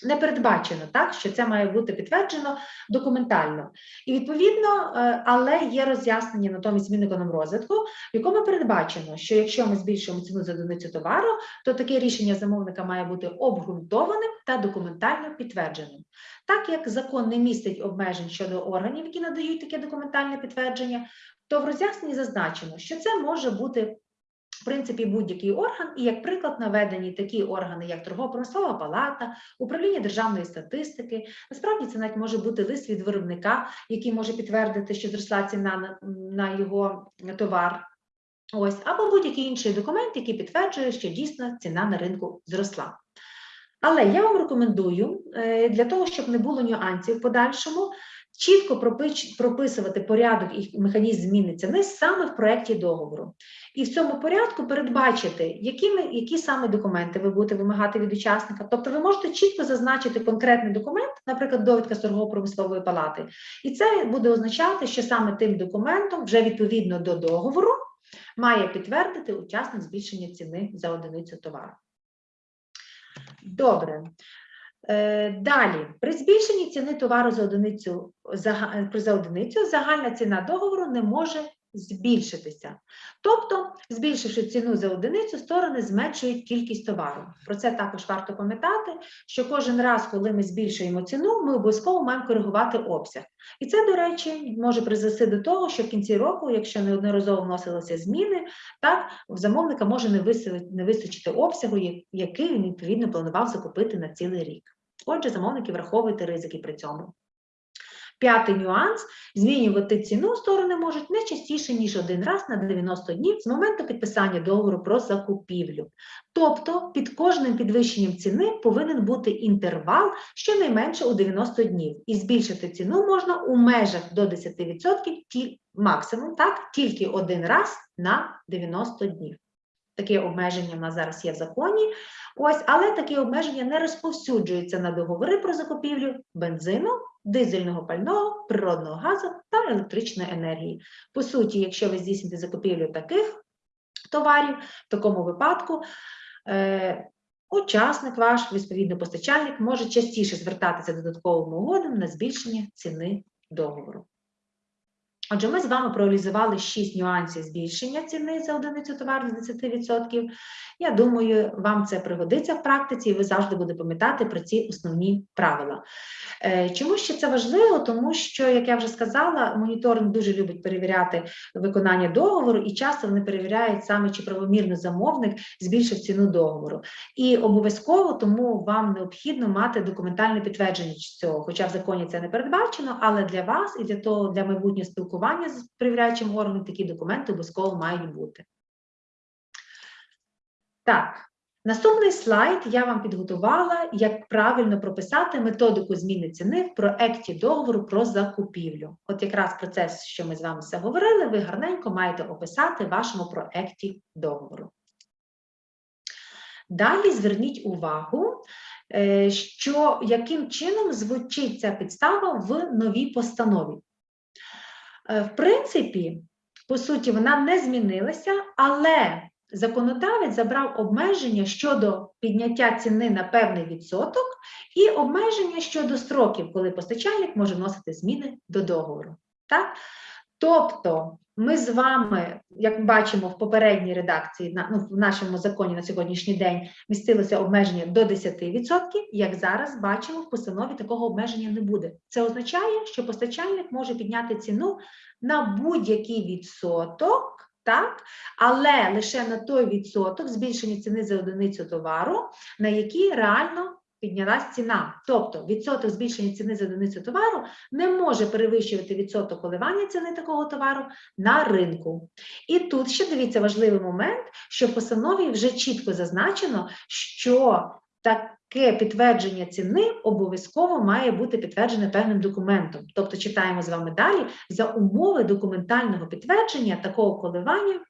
не передбачено, так, що це має бути підтверджено документально. І відповідно, е, але є роз'яснення натомість Мінекономрозвитку, в якому передбачено, що якщо ми збільшуємо ціну за одиницю товару, то таке рішення замовника має бути обґрунтованим та документально підтвердженим. Так як закон не містить обмежень щодо органів, які надають таке документальне підтвердження, то в роз'ясненні зазначено, що це може бути в принципі будь-який орган, і як приклад наведені такі органи, як торгово-промислова палата, управління державної статистики. Насправді це навіть може бути лист від виробника, який може підтвердити, що зросла ціна на, його товар. Ось, або будь-який інший документ, який підтверджує, що дійсно ціна на ринку зросла. Але я вам рекомендую е, для того, щоб не було нюансів в подальшому, чітко прописувати порядок і механізм зміни ціни саме в проєкті договору. І в цьому порядку передбачити, які, які саме документи ви будете вимагати від учасника. Тобто ви можете чітко зазначити конкретний документ, наприклад, довідка з торгово-промислової палати, і це буде означати, що саме тим документом, вже відповідно до договору, має підтвердити учасник збільшення ціни за одиницю товару. Добре. Е, Далі, при збільшенні ціни товару за одиницю, зага- е, за одиницю загальна ціна договору не може збільшитися. Тобто, збільшивши ціну за одиницю, сторони зменшують кількість товару. Про це також варто пам'ятати, що кожен раз, коли ми збільшуємо ціну, ми обов'язково маємо коригувати обсяг. І це, до речі, може призвести до того, що в кінці року, якщо неодноразово вносилися зміни, так в замовника може не вистачити обсягу, який він відповідно планував закупити на цілий рік. Отже, замовники враховуйте ризики при цьому. П'ятий нюанс: змінювати ціну сторони можуть не частіше, ніж один раз на 90 днів з моменту підписання договору про закупівлю. Тобто під кожним підвищенням ціни повинен бути інтервал щонайменше у 90 днів, і збільшити ціну можна у межах до 10% ті, максимум, так, тільки один раз на 90 днів. Таке обмеження в нас зараз є в законі. Ось, але такі обмеження не розповсюджуються на договори про закупівлю бензину, дизельного пального, природного газу та електричної енергії. По суті, якщо ви здійсните закупівлю таких товарів, в такому випадку е, учасник ваш, відповідно постачальник, може частіше звертатися додатковим угодами на збільшення ціни договору. Отже, ми з вами проаналізували 6 нюансів збільшення ціни за одиницю товару з 10%. Я думаю, вам це пригодиться в практиці, і ви завжди будете пам'ятати про ці основні правила. Е, Чому ще це важливо? Тому що, як я вже сказала, моніторинг дуже любить перевіряти виконання договору, і часто вони перевіряють саме, чи правомірно замовник збільшив ціну договору. І обов'язково тому вам необхідно мати документальне підтвердження цього, хоча в законі це не передбачено, але для вас і для того для майбутнього спілкування з перевіряючим органом такі документи обов'язково мають бути. Так, наступний слайд я вам підготувала, як правильно прописати методику зміни ціни в проекті договору про закупівлю. От якраз про це, що ми з вами все говорили, ви гарненько маєте описати в вашому проекті договору. Далі зверніть увагу, е, що яким чином звучить ця підстава в новій постанові. Е, В принципі, по суті, вона не змінилася, але законодавець забрав обмеження щодо підняття ціни на певний відсоток і обмеження щодо строків, коли постачальник може вносити зміни до договору. Так? Тобто, ми з вами, як бачимо в попередній редакції, на- ну, в нашому законі на сьогоднішній день містилося обмеження до 10%, як зараз бачимо, в постанові такого обмеження не буде. Це означає, що постачальник може підняти ціну на будь-який відсоток, так, але лише на той відсоток збільшення ціни за одиницю товару, на який реально піднялась ціна. Тобто відсоток збільшення ціни за одиницю товару не може перевищувати відсоток коливання ціни такого товару на ринку. І тут ще дивіться важливий момент, що в постанові вже чітко зазначено, що таке підтвердження ціни обов'язково має бути підтверджене певним документом. Тобто читаємо з вами далі за умови документального підтвердження такого коливання.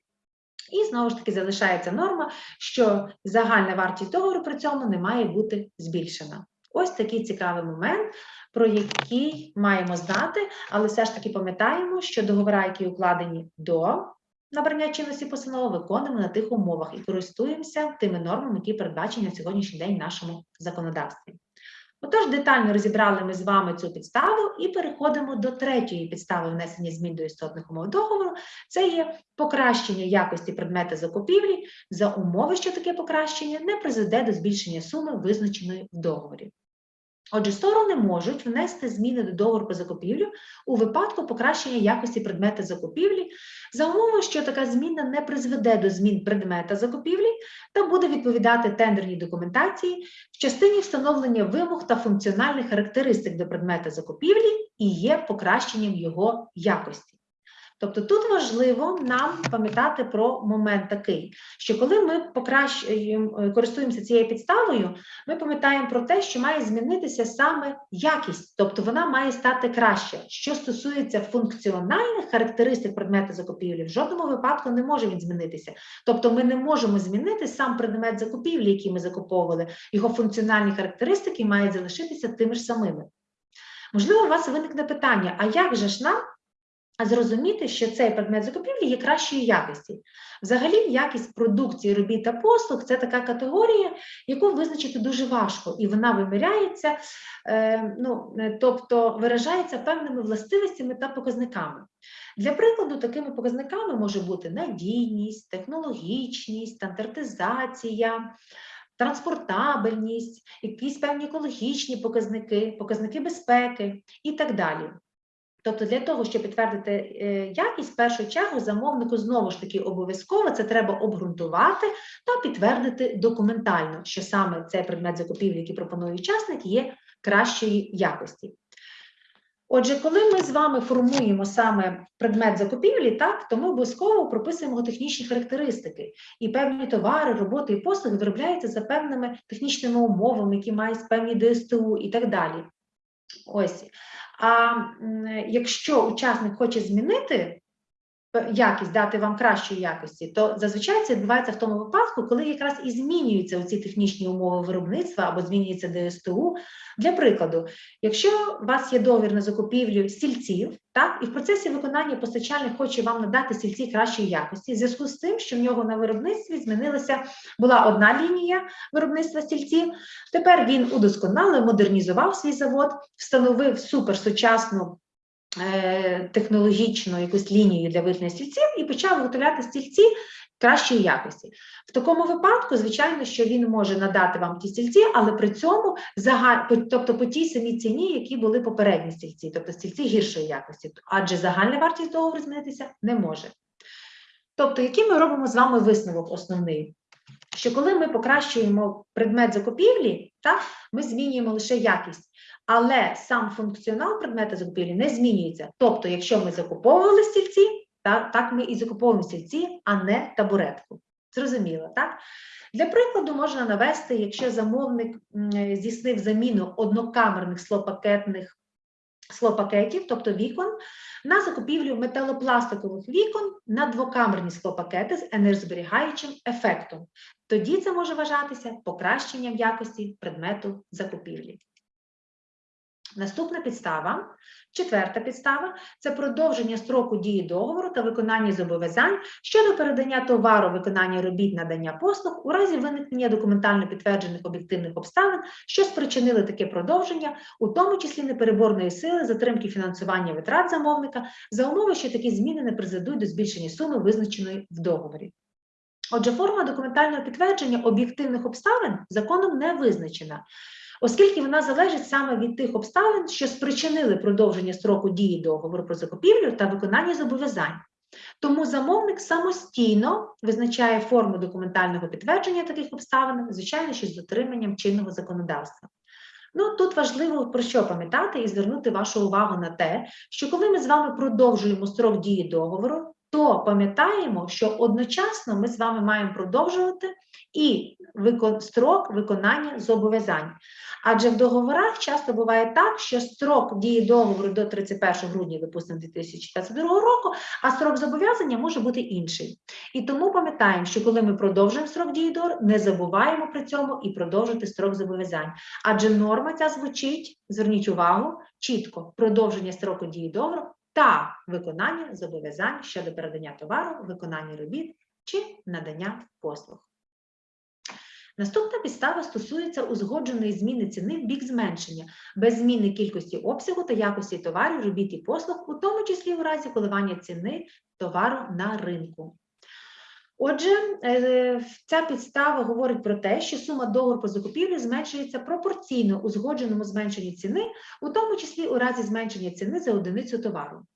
І знову ж таки залишається норма, що загальна вартість договору при цьому не має бути збільшена. Ось такий цікавий момент, про який маємо знати, але все ж таки пам'ятаємо, що договори, які укладені до набрання чинності постанови, виконуємо на тих умовах і користуємося тими нормами, які передбачені на сьогоднішній день в нашому законодавстві. Отож, детально розібрали ми з вами цю підставу і переходимо до третьої підстави внесення змін до істотних умов договору. Це є покращення якості предмета закупівлі за умови, що таке покращення не призведе до збільшення суми, визначеної в договорі. Отже, сторони можуть внести зміни до договору про закупівлю у випадку покращення якості предмета закупівлі за умови, що така зміна не призведе до змін предмета закупівлі та буде відповідати тендерній документації в частині встановлення вимог та функціональних характеристик до предмета закупівлі і є покращенням його якості. Тобто тут важливо нам пам'ятати про момент такий, що коли ми покращуємо, е, користуємося цією підставою, ми пам'ятаємо про те, що має змінитися саме якість, тобто вона має стати краще. Що стосується функціональних характеристик предмету закупівлі, в жодному випадку не може він змінитися. Тобто ми не можемо змінити сам предмет закупівлі, який ми закуповували, його функціональні характеристики мають залишитися тими ж самими. Можливо, у вас виникне питання: а як же ж нам зрозуміти, що цей предмет закупівлі є кращої якості. Взагалі, якість продукції, робіт та послуг це така категорія, яку визначити дуже важко, і вона виміряється, е, ну, е, тобто виражається певними властивостями та показниками. Для прикладу, такими показниками може бути надійність, технологічність, стандартизація, транспортабельність, якісь певні екологічні показники, показники безпеки і так далі. Тобто для того, щоб підтвердити е, якість, в першу чергу замовнику знову ж таки обов'язково це треба обґрунтувати та підтвердити документально, що саме цей предмет закупівлі, який пропонує учасник, є кращої якості. Отже, коли ми з вами формуємо саме предмет закупівлі, так, то ми обов'язково прописуємо технічні характеристики. І певні товари, роботи і послуги виробляються за певними технічними умовами, які мають певні ДСТУ і так далі. Ось. А якщо учасник хоче змінити якість, дати вам кращої якості, то зазвичай це відбувається в тому випадку, коли якраз і змінюються ці технічні умови виробництва або змінюється ДСТУ. Для прикладу, якщо у вас є договір на закупівлю стільців, так, і в процесі виконання постачальник хоче вам надати стільці кращої якості, в зв'язку з тим, що в нього на виробництві змінилася була одна лінія виробництва стільців, Тепер він удосконалив, модернізував свій завод, встановив суперсучасну е, технологічну якусь лінію для виготовлення стільців і почав виготовляти стільці кращої якості. В такому випадку, звичайно, що він може надати вам ті стільці, але при цьому тобто по тій самій ціні, які були попередні стільці, тобто стільці гіршої якості, адже загальна вартість договору змінитися не може. Тобто, який ми робимо з вами висновок основний? що коли ми покращуємо предмет закупівлі, так, ми змінюємо лише якість, але сам функціонал предмета закупівлі не змінюється. Тобто, якщо ми закуповували стільці, так, так ми і закуповуємо стільці, а не табуретку. Зрозуміло, так? Для прикладу можна навести, якщо замовник здійснив заміну однокамерних слопакетних склопакетів, тобто вікон, на закупівлю металопластикових вікон на двокамерні склопакети з енергозберігаючим ефектом. Тоді це може вважатися покращенням якості предмету закупівлі. Наступна підстава, четверта підстава це продовження строку дії договору та виконання зобов'язань щодо передання товару, виконання робіт, надання послуг у разі виникнення документально підтверджених об'єктивних обставин, що спричинили таке продовження, у тому числі непереборної сили, затримки фінансування витрат замовника, за умови, що такі зміни не призведуть до збільшення суми, визначеної в договорі. Отже, форма документального підтвердження об'єктивних обставин законом не визначена, оскільки вона залежить саме від тих обставин, що спричинили продовження строку дії договору про закупівлю та виконання зобов'язань. Тому замовник самостійно визначає форму документального підтвердження таких обставин, звичайно, що з дотриманням чинного законодавства. Ну, тут важливо про що пам'ятати і звернути вашу увагу на те, що коли ми з вами продовжуємо строк дії договору, то пам'ятаємо, що одночасно ми з вами маємо продовжувати і викон- строк виконання зобов'язань. Адже в договорах часто буває так, що строк дії договору до 31 грудня, допустимо, 2022 року, а строк зобов'язання може бути інший. І тому пам'ятаємо, що коли ми продовжуємо строк дії договору, не забуваємо при цьому і продовжити строк зобов'язань. Адже норма ця звучить, зверніть увагу, чітко продовження строку дії договору та виконання зобов'язань щодо передання товару, виконання робіт чи надання послуг. Наступна підстава стосується узгодженої зміни ціни в бік зменшення, без зміни кількості обсягу та якості товарів, робіт і послуг, у тому числі у разі коливання ціни товару на ринку. Отже, е, ця підстава говорить про те, що сума договору про закупівлю зменшується пропорційно узгодженому зменшенню ціни, у тому числі у разі зменшення ціни за одиницю товару.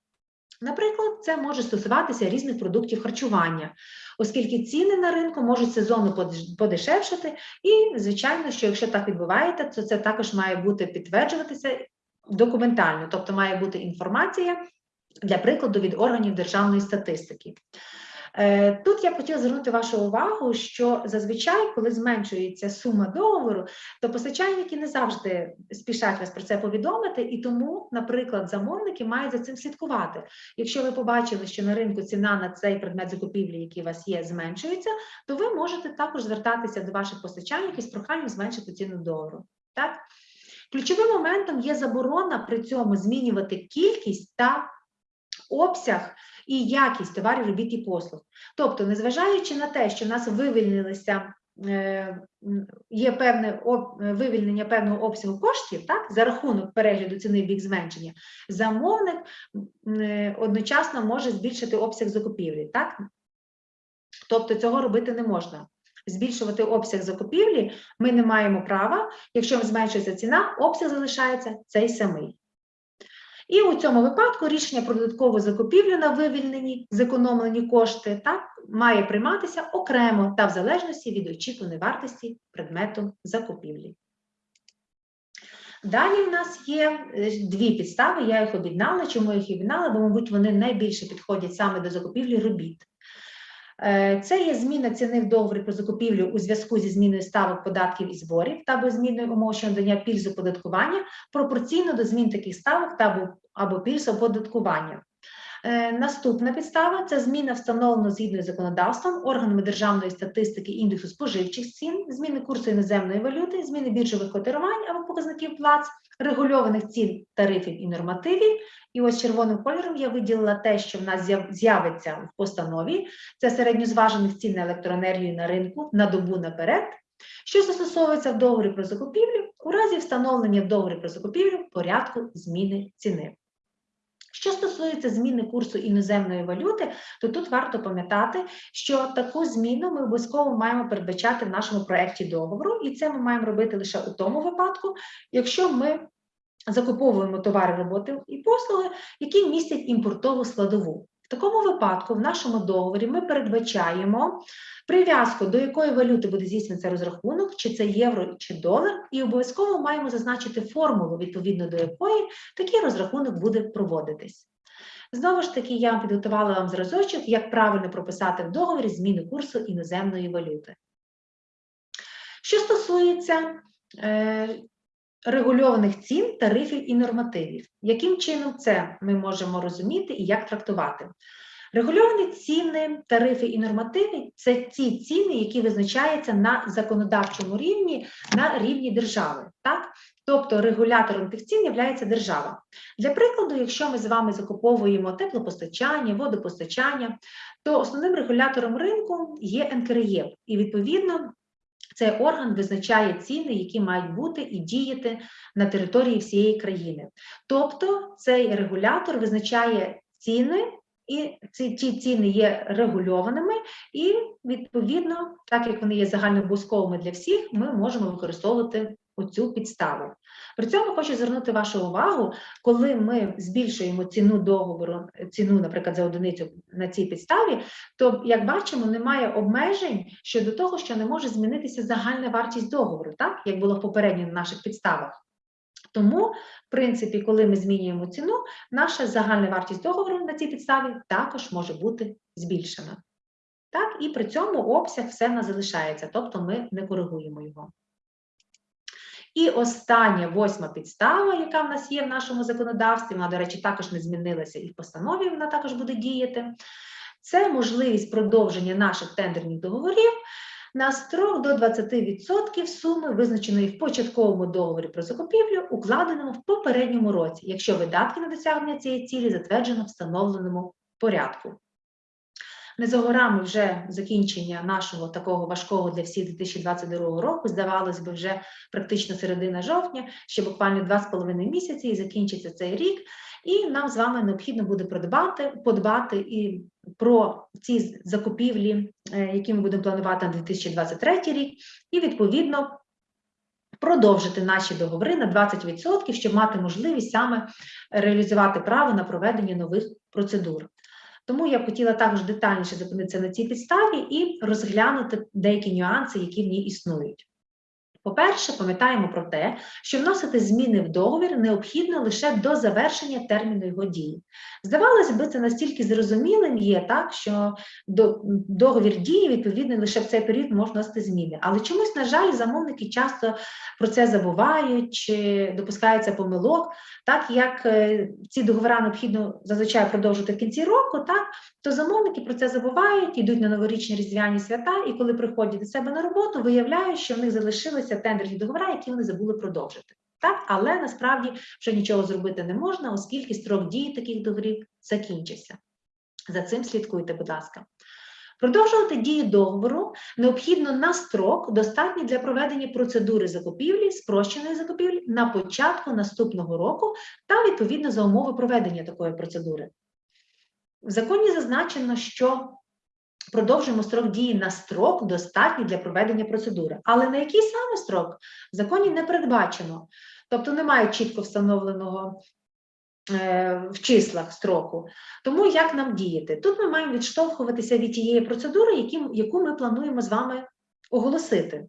Наприклад, це може стосуватися різних продуктів харчування, оскільки ціни на ринку можуть подеш- подешевшати, і, звичайно, що якщо так відбувається, то це також має бути підтверджуватися документально, тобто має бути інформація для прикладу від органів державної статистики. Е, Тут я б хотіла звернути вашу увагу, що зазвичай, коли зменшується сума договору, то постачальники не завжди спішать вас про це повідомити, і тому, наприклад, замовники мають за цим слідкувати. Якщо ви побачили, що на ринку ціна на цей предмет закупівлі, який у вас є, зменшується, то ви можете також звертатися до ваших постачальників з проханням зменшити ціну договору. Так? Ключовим моментом є заборона при цьому змінювати кількість та обсяг і якість товарів, робіт і послуг. Тобто, незважаючи на те, що в нас вивільнилися. е, Є певне вивільнення певного обсягу коштів, так за рахунок перегляду ціни в бік зменшення, замовник е, одночасно може збільшити обсяг закупівлі. Так? Тобто цього робити не можна. Збільшувати обсяг закупівлі ми не маємо права. Якщо зменшується ціна, обсяг залишається цей самий. І у цьому випадку рішення про додаткову закупівлю на вивільнені зекономлені кошти так, має прийматися окремо та в залежності від очікуваної вартості предмету закупівлі. Далі в нас є е, дві підстави, я їх об'єднала. Чому їх об'єднала? Бо, мабуть, вони найбільше підходять саме до закупівлі робіт. Е, Це є зміна ціни в договорі про закупівлю у зв'язку зі зміною ставок податків і зборів та або зміною умов щодо надання пільз оподаткування пропорційно до змін таких ставок та або пільз оподаткування. Е, Наступна підстава це зміна встановлена згідно з законодавством органами державної статистики індексу споживчих цін, зміни курсу іноземної валюти, зміни біржових котирувань або показників плац, регульованих цін, тарифів і нормативів. І ось червоним кольором я виділила те, що в нас з'явиться в постанові. Це середньозважених цін на електроенергію на ринку на добу наперед, що застосовується в договорі про закупівлю у разі встановлення в договорі про закупівлю порядку зміни ціни. Що стосується зміни курсу іноземної валюти, то тут варто пам'ятати, що таку зміну ми обов'язково маємо передбачати в нашому проєкті договору, і це ми маємо робити лише у тому випадку, якщо ми закуповуємо товари, роботи і послуги, які містять імпортову складову. В такому випадку в нашому договорі ми передбачаємо прив'язку, до якої валюти буде здійснюватися розрахунок, чи це євро, чи долар, і обов'язково маємо зазначити формулу, відповідно до якої такий розрахунок буде проводитись. Знову ж таки, я підготувала вам зразочок, як правильно прописати в договорі зміну курсу іноземної валюти. Що стосується е, регульованих цін, тарифів і нормативів, яким чином це ми можемо розуміти і як трактувати? Регульовані ціни, тарифи і нормативи це ті ціни, які визначаються на законодавчому рівні, на рівні держави. Так? Тобто регулятором тих цін є держава. Для прикладу, якщо ми з вами закуповуємо теплопостачання, водопостачання, то основним регулятором ринку є НКРЄ, і відповідно цей орган визначає ціни, які мають бути і діяти на території всієї країни. Тобто цей регулятор визначає ціни. І ці ті ціни є регульованими, і відповідно, так як вони є загальнообов'язковими для всіх, ми можемо використовувати оцю підставу. При цьому хочу звернути вашу увагу, коли ми збільшуємо ціну договору, ціну, наприклад, за одиницю на цій підставі, то, як бачимо, немає обмежень щодо того, що не може змінитися загальна вартість договору, так як було в попередніх наших підставах. Тому, в принципі, коли ми змінюємо ціну, наша загальна вартість договору на цій підставі також може бути збільшена. Так, і при цьому обсяг все нас залишається, тобто ми не коригуємо його. І остання восьма підстава, яка в нас є в нашому законодавстві, вона, до речі, також не змінилася і в постанові вона також буде діяти. Це можливість продовження наших тендерних договорів на строк до 20% суми, визначеної в початковому договорі про закупівлю, укладеному в попередньому році, якщо видатки на досягнення цієї цілі затверджено встановленому порядку. Не за горами вже закінчення нашого такого важкого для всіх 2022 року, здавалось би, вже практично середина жовтня, ще буквально два з половиною місяці, і закінчиться цей рік. І нам з вами необхідно буде подбати, подбати і про ці закупівлі, е, які ми будемо планувати на 2023 рік, і відповідно. Продовжити наші договори на 20%, щоб мати можливість саме реалізувати право на проведення нових процедур. Тому я хотіла також детальніше зупинитися на цій підставі і розглянути деякі нюанси, які в ній існують. По-перше, пам'ятаємо про те, що вносити зміни в договір необхідно лише до завершення терміну його дії. Здавалося б, це настільки зрозумілим є, так, що до- договір діє, відповідно, лише в цей період можна вносити зміни. Але чомусь, на жаль, замовники часто про це забувають чи допускаються помилок, так як е, ці договори необхідно зазвичай продовжувати в кінці року, так, то замовники про це забувають, йдуть на новорічні різдвяні свята, і коли приходять до себе на роботу, виявляють, що в них залишилися тендерні договори, які вони забули продовжити. Так, але насправді вже нічого зробити не можна, оскільки строк дії таких договорів закінчився. За цим слідкуйте, будь ласка. Продовжувати дію договору необхідно на строк, достатній для проведення процедури закупівлі, спрощеної закупівлі на початку наступного року та відповідно за умови проведення такої процедури. В законі зазначено, що продовжуємо строк дії на строк, достатній для проведення процедури. Але на який саме строк в законі не передбачено. Тобто немає чітко встановленого е, в числах строку. Тому як нам діяти? Тут ми маємо відштовхуватися від тієї процедури, яку ми плануємо з вами оголосити.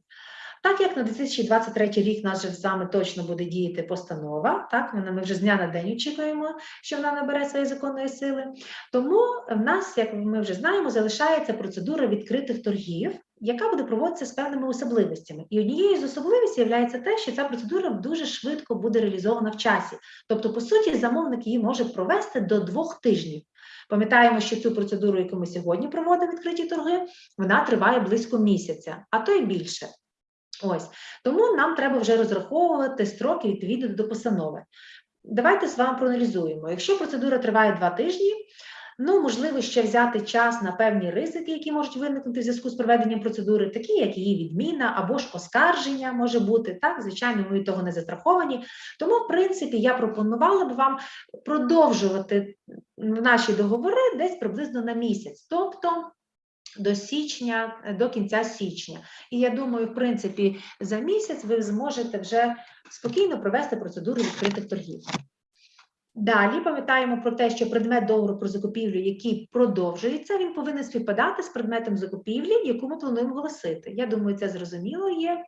Так як на 2023 рік нас же з вами точно буде діяти постанова, так вона ми вже з дня на день очікуємо, що вона набере своєї законної сили. Тому в нас, як ми вже знаємо, залишається процедура відкритих торгів, яка буде проводитися з певними особливостями. І однією з особливостей є те, що ця процедура дуже швидко буде реалізована в часі. Тобто, по суті, замовник її може провести до двох тижнів. Пам'ятаємо, що цю процедуру, яку ми сьогодні проводимо відкриті торги, вона триває близько місяця, а то й більше. Ось тому нам треба вже розраховувати строки відповідно до постанови. Давайте з вами проаналізуємо. Якщо процедура триває два тижні, ну можливо ще взяти час на певні ризики, які можуть виникнути в зв'язку з проведенням процедури, такі як її відміна або ж оскарження може бути. Так, звичайно, ми від того не застраховані. Тому, в принципі, я пропонувала б вам продовжувати наші договори десь приблизно на місяць. Тобто до січня, до кінця січня. І я думаю, в принципі, за місяць ви зможете вже спокійно провести процедуру відкритих торгів. Далі пам'ятаємо про те, що предмет договору про закупівлю, який продовжується, він повинен співпадати з предметом закупівлі, яку ми плануємо оголосити. Я думаю, це зрозуміло є.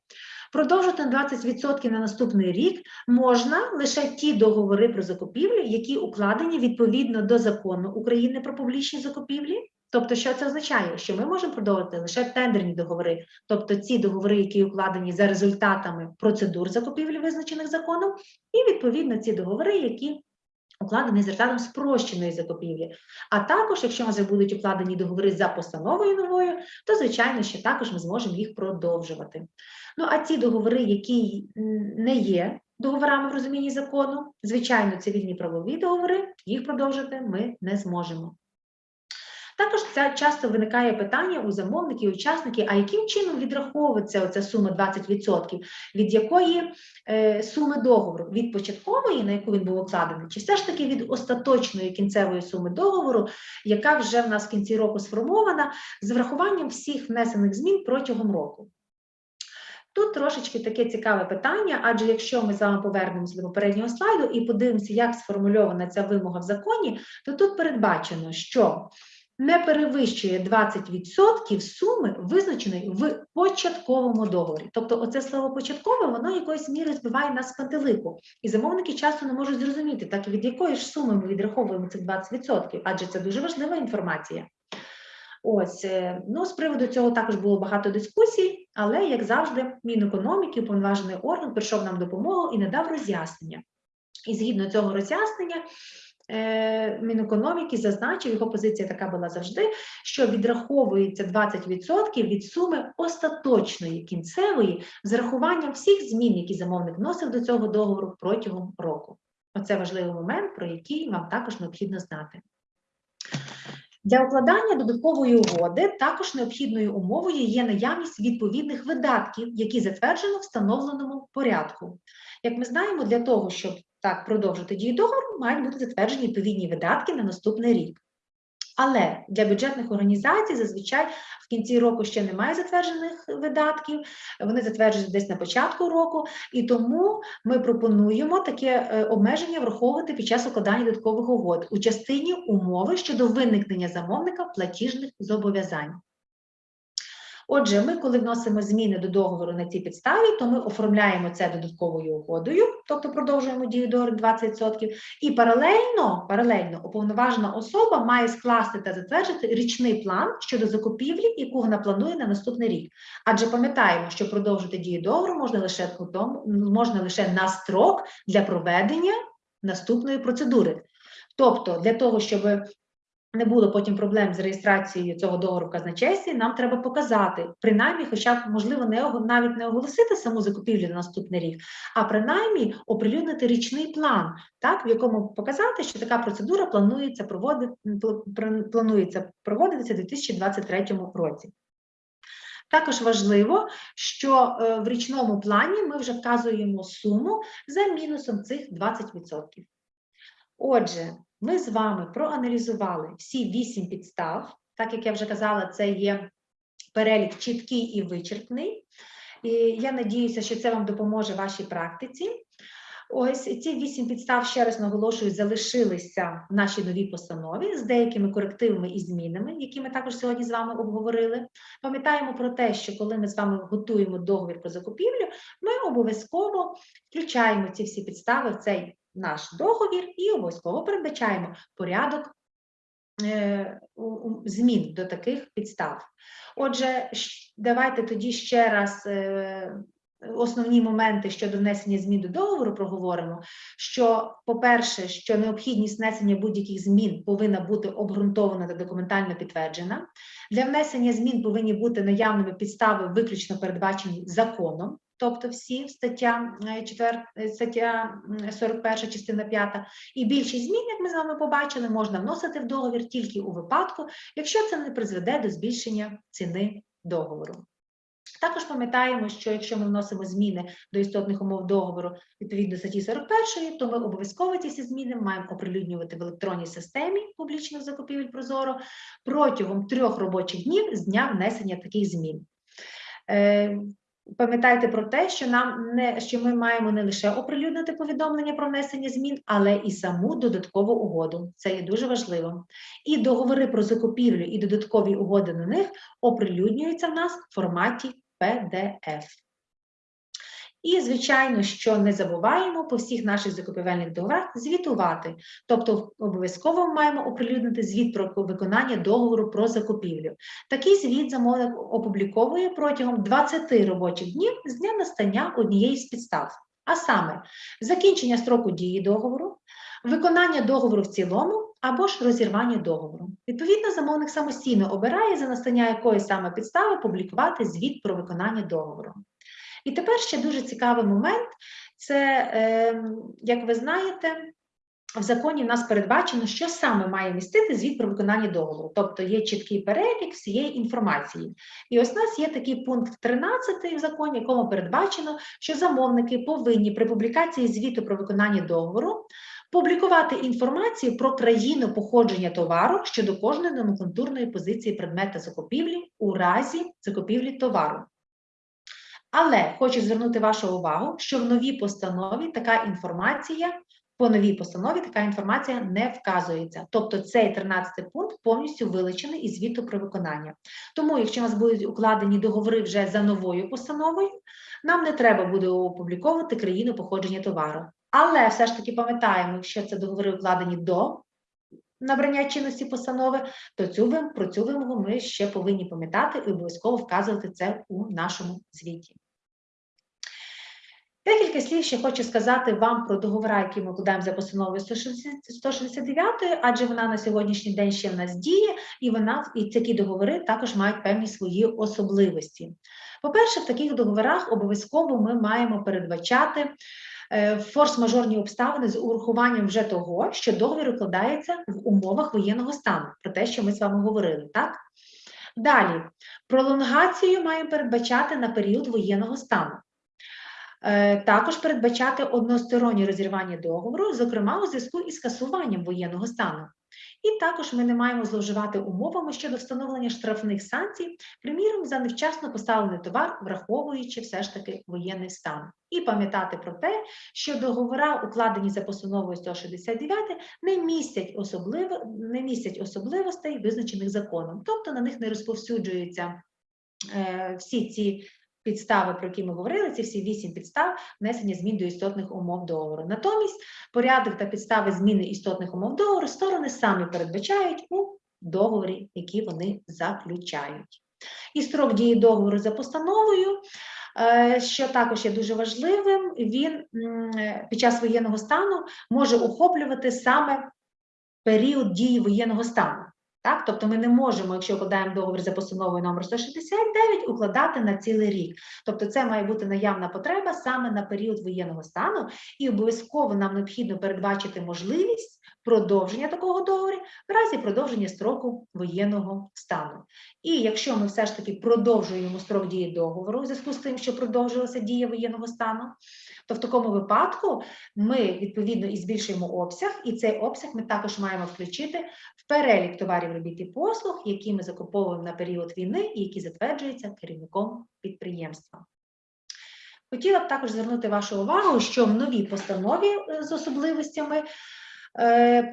Продовжити на 20% на наступний рік можна лише ті договори про закупівлю, які укладені відповідно до закону України про публічні закупівлі. Тобто, що це означає? Що ми можемо продовжити лише тендерні договори, тобто ці договори, які укладені за результатами процедур закупівлі, визначених законом, і відповідно ці договори, які укладені з результатом спрощеної закупівлі. А також, якщо нас будуть укладені договори за постановою новою, то звичайно, що також ми зможемо їх продовжувати. Ну а ці договори, які не є договорами в розумінні закону, звичайно, цивільні правові договори, їх продовжити ми не зможемо. Також це часто виникає питання у замовників, учасників, а яким чином відраховується оця сума 20%, від якої е, суми договору? Від початкової, на яку він був укладений, чи все ж таки від остаточної кінцевої суми договору, яка вже в нас в кінці року сформована, з врахуванням всіх внесених змін протягом року? Тут трошечки таке цікаве питання, адже якщо ми з вами повернемося до попереднього слайду і подивимося, як сформульована ця вимога в законі, то тут передбачено, що не перевищує 20% суми, визначеної в початковому договорі. Тобто, оце слово початкове, воно якоюсь мірою збиває нас з пантелику. І замовники часто не можуть зрозуміти, так від якої ж суми ми відраховуємо цих 20%, адже це дуже важлива інформація. Ось, е, ну, з приводу цього також було багато дискусій, але, як завжди, Мінекономіки, уповноважений орган прийшов нам допомогу і надав роз'яснення. І згідно цього роз'яснення, Мінекономіки зазначив, його позиція така була завжди, що відраховується 20% від суми остаточної кінцевої з рахуванням всіх змін, які замовник вносив до цього договору протягом року. Оце важливий момент, про який вам також необхідно знати. Для укладання додаткової угоди також необхідною умовою є наявність відповідних видатків, які затверджено встановленому порядку. Як ми знаємо, для того, щоб так продовжити дію договору, мають бути затверджені відповідні видатки на наступний рік. Але для бюджетних організацій зазвичай в кінці року ще немає затверджених видатків, вони затверджують десь на початку року, і тому ми пропонуємо таке е, обмеження враховувати під час укладання додаткових угод у частині умови щодо виникнення замовника платіжних зобов'язань. Отже, ми, коли вносимо зміни до договору на цій підставі, то ми оформляємо це додатковою угодою, тобто продовжуємо дію договору 20%, і паралельно, паралельно уповноважена особа має скласти та затвердити річний план щодо закупівлі, яку вона планує на наступний рік. Адже пам'ятаємо, що продовжити дію договору можна лише можна лише на строк для проведення наступної процедури. Тобто, для того, щоб не було потім проблем з реєстрацією цього договору в казначействі, нам треба показати, принаймні, хоча б можливо не навіть не оголосити саму закупівлю на наступний рік, а принаймні оприлюднити річний план, так в якому показати, що така процедура планується проводити планується проводитися у 2023 році. Також важливо, що е, в річному плані ми вже вказуємо суму за мінусом цих 20%. Отже, ми з вами проаналізували всі вісім підстав. Так як я вже казала, це є перелік чіткий і вичерпний. І я надіюся, що це вам допоможе вашій практиці. Ось ці вісім підстав, ще раз наголошую, залишилися в нашій новій постанові з деякими корективами і змінами, які ми також сьогодні з вами обговорили. Пам'ятаємо про те, що коли ми з вами готуємо договір про закупівлю, ми обов'язково включаємо ці всі підстави в цей наш договір і обов'язково передбачаємо порядок е, змін до таких підстав. Отже, давайте тоді ще раз е, основні моменти щодо внесення змін до договору проговоримо. Що, по-перше, що необхідність внесення будь-яких змін повинна бути обґрунтована та документально підтверджена. Для внесення змін повинні бути наявними підстави, виключно передбачені законом. Тобто всі стаття 4, стаття 41, частина 5. І більшість змін, як ми з вами побачили, можна вносити в договір тільки у випадку, якщо це не призведе до збільшення ціни договору. Також пам'ятаємо, що якщо ми вносимо зміни до істотних умов договору відповідно статті 41, то ми обов'язково ці зміни маємо оприлюднювати в електронній системі публічних закупівель Прозоро протягом трьох робочих днів з дня внесення таких змін. Пам'ятайте про те, що нам не що ми маємо не лише оприлюднити повідомлення про внесення змін, але і саму додаткову угоду. Це є дуже важливо. І договори про закупівлю і додаткові угоди на них оприлюднюються в нас в форматі PDF. І, звичайно, що не забуваємо по всіх наших закупівельних договорах звітувати. Тобто, обов'язково маємо оприлюднити звіт про виконання договору про закупівлю. Такий звіт замовник опубліковує протягом 20 робочих днів з дня настання однієї з підстав. А саме закінчення строку дії договору, виконання договору в цілому або ж розірвання договору. Відповідно, замовник самостійно обирає за настання якої саме підстави публікувати звіт про виконання договору. І тепер ще дуже цікавий момент: це, е, як ви знаєте, в законі в нас передбачено, що саме має містити звіт про виконання договору, тобто є чіткий перелік всієї інформації. І ось у нас є такий пункт 13 в законі, якому передбачено, що замовники повинні при публікації звіту про виконання договору публікувати інформацію про країну походження товару щодо кожної номенклатурної позиції предмета закупівлі у разі закупівлі товару. Але хочу звернути вашу увагу, що в новій постанові така інформація, по новій постанові така інформація не вказується. Тобто цей 13 пункт повністю вилучений із звіту про виконання. Тому, якщо у нас будуть укладені договори вже за новою постановою, нам не треба буде опубліковувати країну походження товару. Але все ж таки пам'ятаємо, якщо це договори укладені до набрання чинності постанови, то цю про цю вимогу ми ще повинні пам'ятати і обов'язково вказувати це у нашому звіті. Декілька слів ще хочу сказати вам про договори, які ми укладаємо за постановою 160 169, адже вона на сьогоднішній день ще в нас діє, і вона і такі договори також мають певні свої особливості. По-перше, в таких договорах обов'язково ми маємо передбачати е, форс-мажорні обставини з урахуванням вже того, що договір укладається в умовах воєнного стану, про те, що ми з вами говорили, так? Далі, пролонгацію маємо передбачати на період воєнного стану. Е, Також передбачати одностороннє розірвання договору, зокрема у зв'язку із скасуванням воєнного стану. І також ми не маємо зловживати умовами щодо встановлення штрафних санкцій, приміром, за невчасно поставлений товар, враховуючи все ж таки воєнний стан. І пам'ятати про те, що договори, укладені за постановою 169, не містять, особливо, не містять особливостей, визначених законом, тобто на них не розповсюджуються е, всі ці підстави, про які ми говорили, ці всі вісім підстав внесення змін до істотних умов договору. Натомість порядок та підстави зміни істотних умов договору сторони самі передбачають у договорі, які вони заключають. І строк дії договору за постановою, е, що також є дуже важливим, він під час воєнного стану може охоплювати саме період дії воєнного стану. Так, тобто ми не можемо, якщо укладаємо договір за постановою номер 169, укладати на цілий рік. Тобто, це має бути наявна потреба саме на період воєнного стану, і обов'язково нам необхідно передбачити можливість продовження такого договору в разі продовження строку воєнного стану. І якщо ми все ж таки продовжуємо строк дії договору в зв'язку з тим, що продовжилася дія воєнного стану, то в такому випадку ми відповідно і збільшуємо обсяг, і цей обсяг ми також маємо включити в перелік товарів робіт і послуг, які ми закуповуємо на період війни і які затверджуються керівником підприємства. Хотіла б також звернути вашу увагу, що в новій постанові е, з особливостями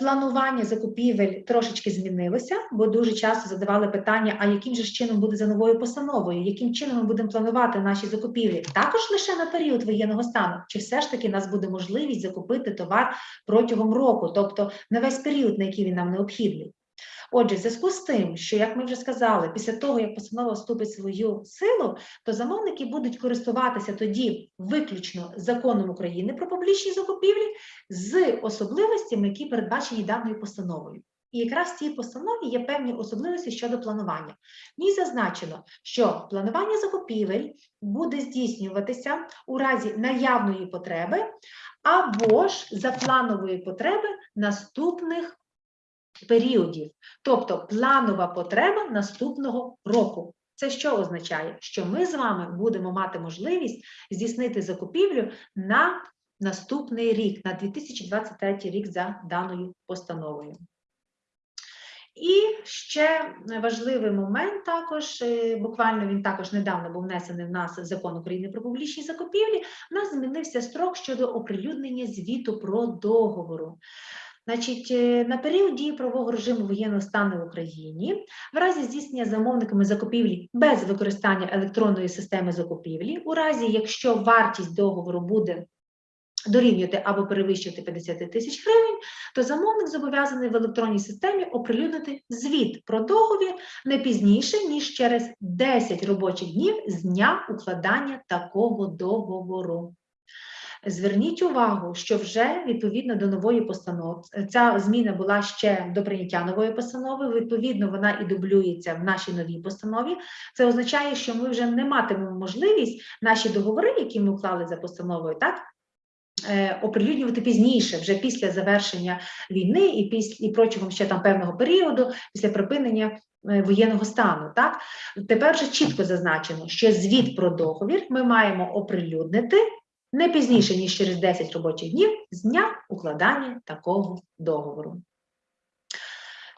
планування закупівель трошечки змінилося, бо дуже часто задавали питання: а яким же чином буде за новою постановою, яким чином ми будемо планувати наші закупівлі? Також лише на період воєнного стану, чи все ж таки нас буде можливість закупити товар протягом року, тобто на весь період, на який він нам необхідний. Отже, в зв'язку з тим, що, як ми вже сказали, після того, як постанова вступить свою силу, то замовники будуть користуватися тоді виключно законом України про публічні закупівлі з особливостями, які передбачені даною постановою. І якраз в цій постанові є певні особливості щодо планування. В ній зазначено, що планування закупівель буде здійснюватися у разі наявної потреби або ж за планової потреби наступних періодів, тобто планова потреба наступного року. Це що означає? Що ми з вами будемо мати можливість здійснити закупівлю на наступний рік, на 2023 рік за даною постановою. І ще важливий момент також, е, буквально він також недавно був внесений в нас закон України про публічні закупівлі. У нас змінився строк щодо оприлюднення звіту про договору. Значить, е, на період дії правового режиму воєнного стану в Україні, в разі здійснення замовниками закупівлі без використання електронної системи закупівлі, у разі якщо вартість договору буде дорівнювати або перевищувати 50 тисяч гривень, то замовник зобов'язаний в електронній системі оприлюднити звіт про договір не пізніше, ніж через 10 робочих днів з дня укладання такого договору. Зверніть увагу, що вже відповідно до нової постанови, ця зміна була ще до прийняття нової постанови. Відповідно, вона і дублюється в нашій новій постанові. Це означає, що ми вже не матимемо можливість наші договори, які ми уклали за постановою, так е, оприлюднювати пізніше, вже після завершення війни і після і протягом ще там певного періоду, після припинення е, воєнного стану. Так тепер вже чітко зазначено, що звіт про договір ми маємо оприлюднити не пізніше, ніж через 10 робочих днів з дня укладання такого договору.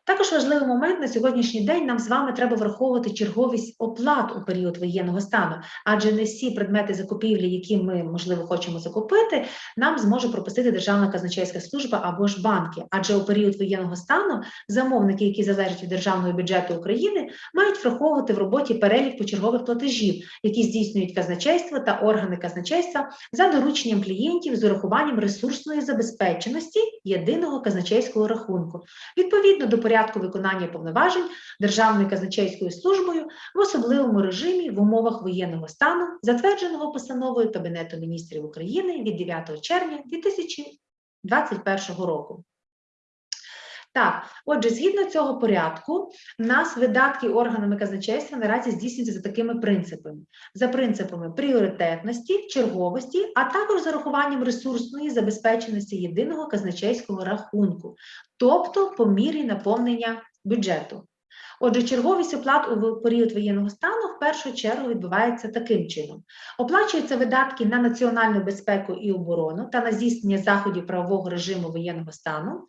Також важливий момент на сьогоднішній день нам з вами треба враховувати черговість оплат у період воєнного стану, адже не всі предмети закупівлі, які ми, можливо, хочемо закупити, нам зможе пропустити Державна казначейська служба або ж банки. Адже у період воєнного стану замовники, які залежать від державного бюджету України, мають враховувати в роботі перелік почергових платежів, які здійснюють казначейство та органи казначейства за дорученням клієнтів з урахуванням ресурсної забезпеченості єдиного казначейського рахунку. Відповідно до порядку виконання повноважень Державною казначейською службою в особливому режимі в умовах воєнного стану, затвердженого постановою Кабінету міністрів України від 9 червня 2021 року. Так, отже, згідно цього порядку, в нас видатки органами казначейства наразі здійснюються за такими принципами: за принципами пріоритетності, черговості, а також за рахуванням ресурсної забезпеченості єдиного казначейського рахунку, тобто по мірі наповнення бюджету. Отже, черговість оплат у період воєнного стану в першу чергу відбувається таким чином: оплачуються видатки на національну безпеку і оборону та на здійснення заходів правового режиму воєнного стану.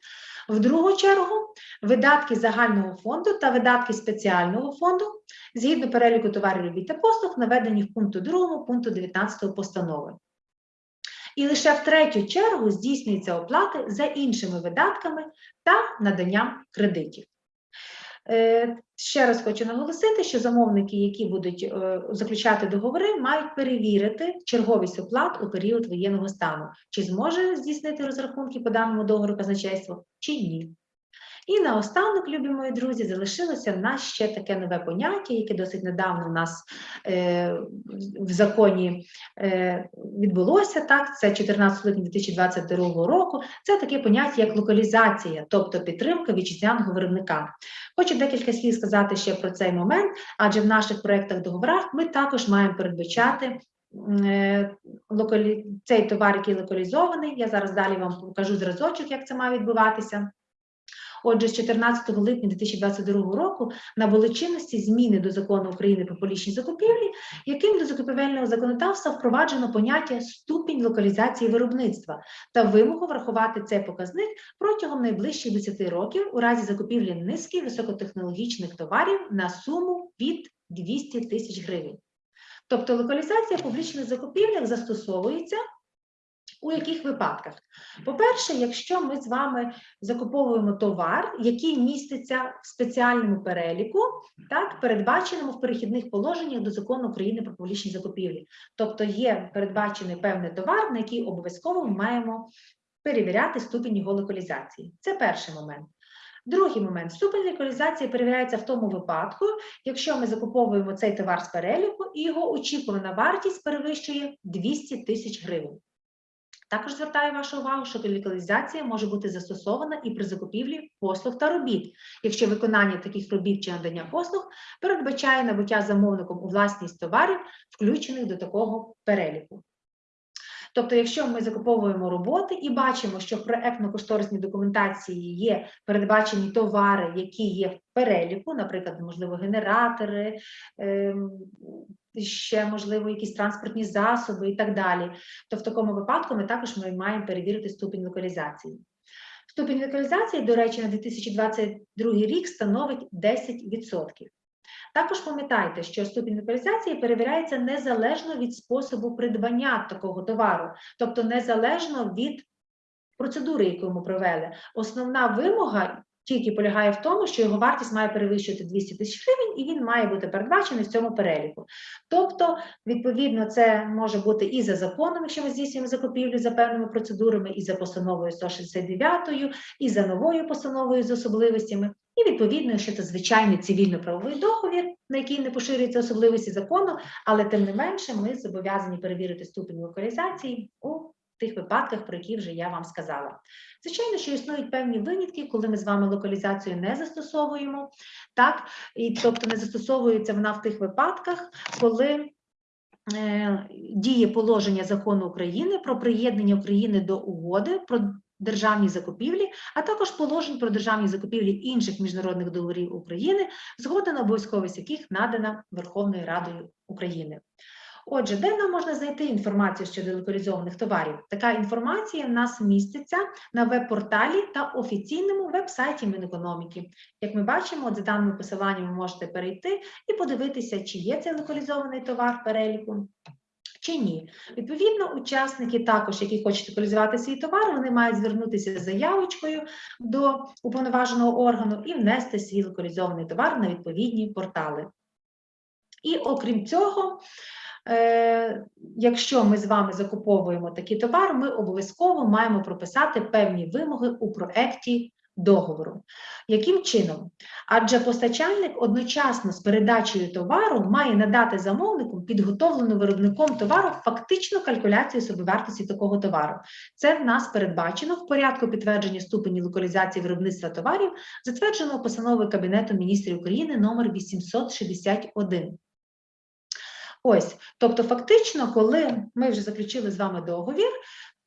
В другу чергу видатки загального фонду та видатки спеціального фонду згідно переліку товарів робіт та послуг, наведені в пункту 2 пункту 19 постанови. І лише в третю чергу здійснюються оплати за іншими видатками та наданням кредитів. Е, Ще раз хочу наголосити, що замовники, які будуть е, заключати договори, мають перевірити черговість оплат у період воєнного стану, чи зможе здійснити розрахунки по даному договору казначейства, чи ні. І наостанок, любі мої друзі, залишилося в нас ще таке нове поняття, яке досить недавно у нас е, в законі е, відбулося. Так, це 14 липня 2022 року. Це таке поняття, як локалізація, тобто підтримка вітчизняного виробника. Хочу декілька слів сказати ще про цей момент, адже в наших проєктах договорах ми також маємо передбачати е, цей товар, який локалізований. Я зараз далі вам покажу зразочок, як це має відбуватися. Отже, з 14 липня 2022 року набули чинності зміни до закону України про публічні закупівлі, яким до закупівельного законодавства впроваджено поняття ступінь локалізації виробництва та вимогу врахувати цей показник протягом найближчих 10 років у разі закупівлі низки високотехнологічних товарів на суму від 200 тисяч гривень. Тобто локалізація публічних закупівлях застосовується у яких випадках? По-перше, якщо ми з вами закуповуємо товар, який міститься в спеціальному переліку, так, передбаченому в перехідних положеннях до закону України про публічні закупівлі. Тобто є передбачений певний товар, на який обов'язково ми маємо перевіряти ступінь його локалізації. Це перший момент. Другий момент ступень локалізації перевіряється в тому випадку, якщо ми закуповуємо цей товар з переліку і його очікувана вартість перевищує 200 тисяч гривень. Також звертаю вашу увагу, що локалізація може бути застосована і при закупівлі послуг та робіт, якщо виконання таких робіт чи надання послуг передбачає набуття замовником у власність товарів, включених до такого переліку. Тобто, якщо ми закуповуємо роботи і бачимо, що в проектно-кошторисній документації є передбачені товари, які є в переліку, наприклад, можливо, генератори, ем, ще можливо якісь транспортні засоби і так далі, то в такому випадку ми також ми маємо перевірити ступінь локалізації. Ступінь локалізації, до речі, на 2022 рік становить 10%. Також пам'ятайте, що ступінь локалізації перевіряється незалежно від способу придбання такого товару, тобто незалежно від процедури, яку ми провели. Основна вимога тільки полягає в тому, що його вартість має перевищувати 200 тисяч гривень, і він має бути передбачений в цьому переліку. Тобто, відповідно, це може бути і за законом, якщо ми здійснюємо закупівлю за певними процедурами, і за постановою 169, і за новою постановою з особливостями. І відповідно, якщо це звичайний цивільно-правовий договір, на який не поширюються особливості закону, але тим не менше ми зобов'язані перевірити ступінь локалізації у тих випадках, про які вже я вам сказала. Звичайно, що існують певні винятки, коли ми з вами локалізацію не застосовуємо, так, і тобто не застосовується вона в тих випадках, коли е, діє положення закону України про приєднання України до угоди про державні закупівлі, а також положень про державні закупівлі інших міжнародних договорів України, згода на обов'язковість яких надана Верховною Радою України. Отже, де нам можна знайти інформацію щодо локалізованих товарів? Така інформація в нас міститься на веб-порталі та офіційному веб-сайті Мінекономіки. Як ми бачимо, за даними посиланням ви можете перейти і подивитися, чи є цей локалізований товар в переліку. Чи ні, відповідно, учасники також, які хочуть локалізувати свій товар, вони мають звернутися з заявочкою до уповноваженого органу і внести свій локалізований товар на відповідні портали. І окрім цього, якщо ми з вами закуповуємо такий товар, ми обов'язково маємо прописати певні вимоги у проекті договору. Яким чином? Адже постачальник одночасно з передачею товару має надати замовнику підготовлену виробником товару фактичну калькуляцію собівартості такого товару. Це в нас передбачено в порядку підтвердження ступені локалізації виробництва товарів, затвердженого постановою Кабінету міністрів України номер 861. Ось, тобто, фактично, коли ми вже заключили з вами договір,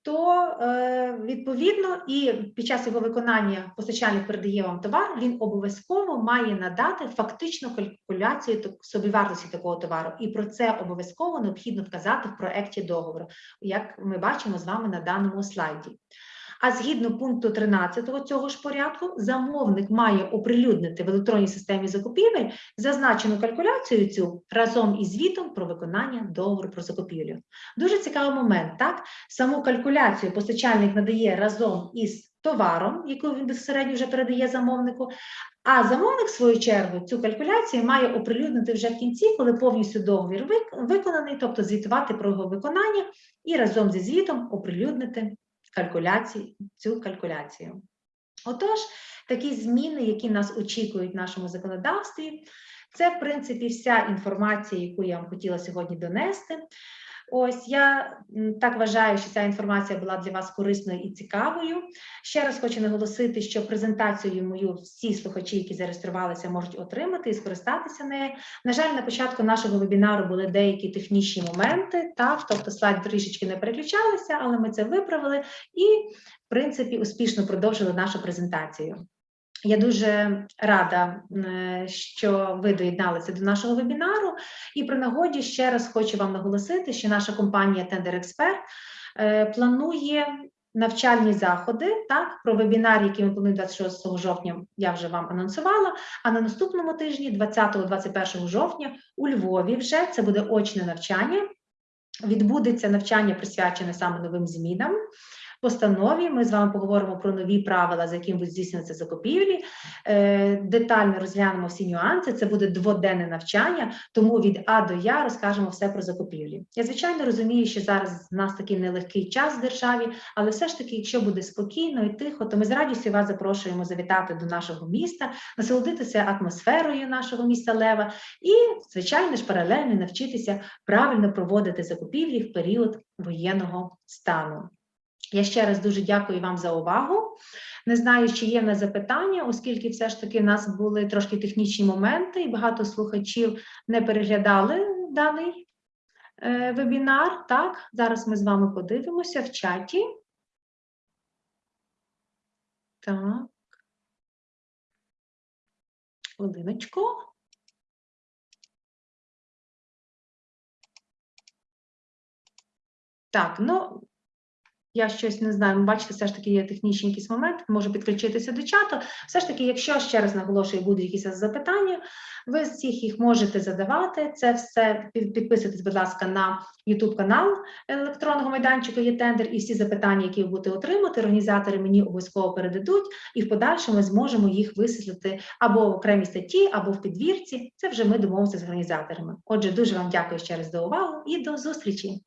то е, відповідно і під час його виконання постачальник передає вам товар, він обов'язково має надати фактичну калькуляцію собівартості такого товару, і про це обов'язково необхідно вказати в проекті договору, як ми бачимо з вами на даному слайді. А згідно пункту 13 цього ж порядку, замовник має оприлюднити в електронній системі закупівель зазначену калькуляцію цю разом із звітом про виконання договору про закупівлю. Дуже цікавий момент, так? Саму калькуляцію постачальник надає разом із товаром, яку він безпосередньо вже передає замовнику. А замовник, в свою чергу, цю калькуляцію має оприлюднити вже в кінці, коли повністю договір виконаний, тобто звітувати про його виконання і разом зі звітом оприлюднити калькуляції, цю калькуляцію. Отож, такі зміни, які нас очікують в нашому законодавстві, це, в принципі, вся інформація, яку я вам хотіла сьогодні донести. Ось я так вважаю, що ця інформація була для вас корисною і цікавою. Ще раз хочу наголосити, що презентацію мою всі слухачі, які зареєструвалися, можуть отримати і скористатися нею. На жаль, на початку нашого вебінару були деякі технічні моменти, так, тобто слайд трішечки не переключалися, але ми це виправили і, в принципі, успішно продовжили нашу презентацію. Я дуже рада, що ви доєдналися до нашого вебінару. І при нагоді ще раз хочу вам наголосити, що наша компанія Tender Expert е, планує навчальні заходи. Так, про вебінар, який ми плануємо 26 жовтня, я вже вам анонсувала. А на наступному тижні, 20-21 жовтня, у Львові, вже це буде очне навчання. Відбудеться навчання присвячене саме новим змінам. Постанові ми з вами поговоримо про нові правила, за якими будуть здійснюватися закупівлі. Е, Детально розглянемо всі нюанси. Це буде дводенне навчання, тому від А до Я розкажемо все про закупівлі. Я звичайно розумію, що зараз в нас такий нелегкий час в державі, але все ж таки, якщо буде спокійно і тихо, то ми з радістю вас запрошуємо завітати до нашого міста, насолодитися атмосферою нашого міста Лева і, звичайно ж, паралельно навчитися правильно проводити закупівлі в період воєнного стану. Я ще раз дуже дякую вам за увагу. Не знаю, чи є в нас запитання, оскільки все ж таки в нас були трошки технічні моменти, і багато слухачів не переглядали даний е, вебінар. Так, зараз ми з вами подивимося в чаті. Так. Хвилиночку. Так, ну я щось не знаю, бачите, все ж таки є технічний якийсь момент, можу підключитися до чату. Все ж таки, якщо ще раз наголошую, будуть якісь запитання, ви всіх їх можете задавати. Це все підписуйтесь, будь ласка, на YouTube канал електронного майданчику є тендер, і всі запитання, які ви будете отримати, організатори мені обов'язково передадуть, і в подальшому ми зможемо їх висвітлити або в окремій статті, або в підвірці. Це вже ми домовимося з організаторами. Отже, дуже вам дякую ще раз за увагу і до зустрічі.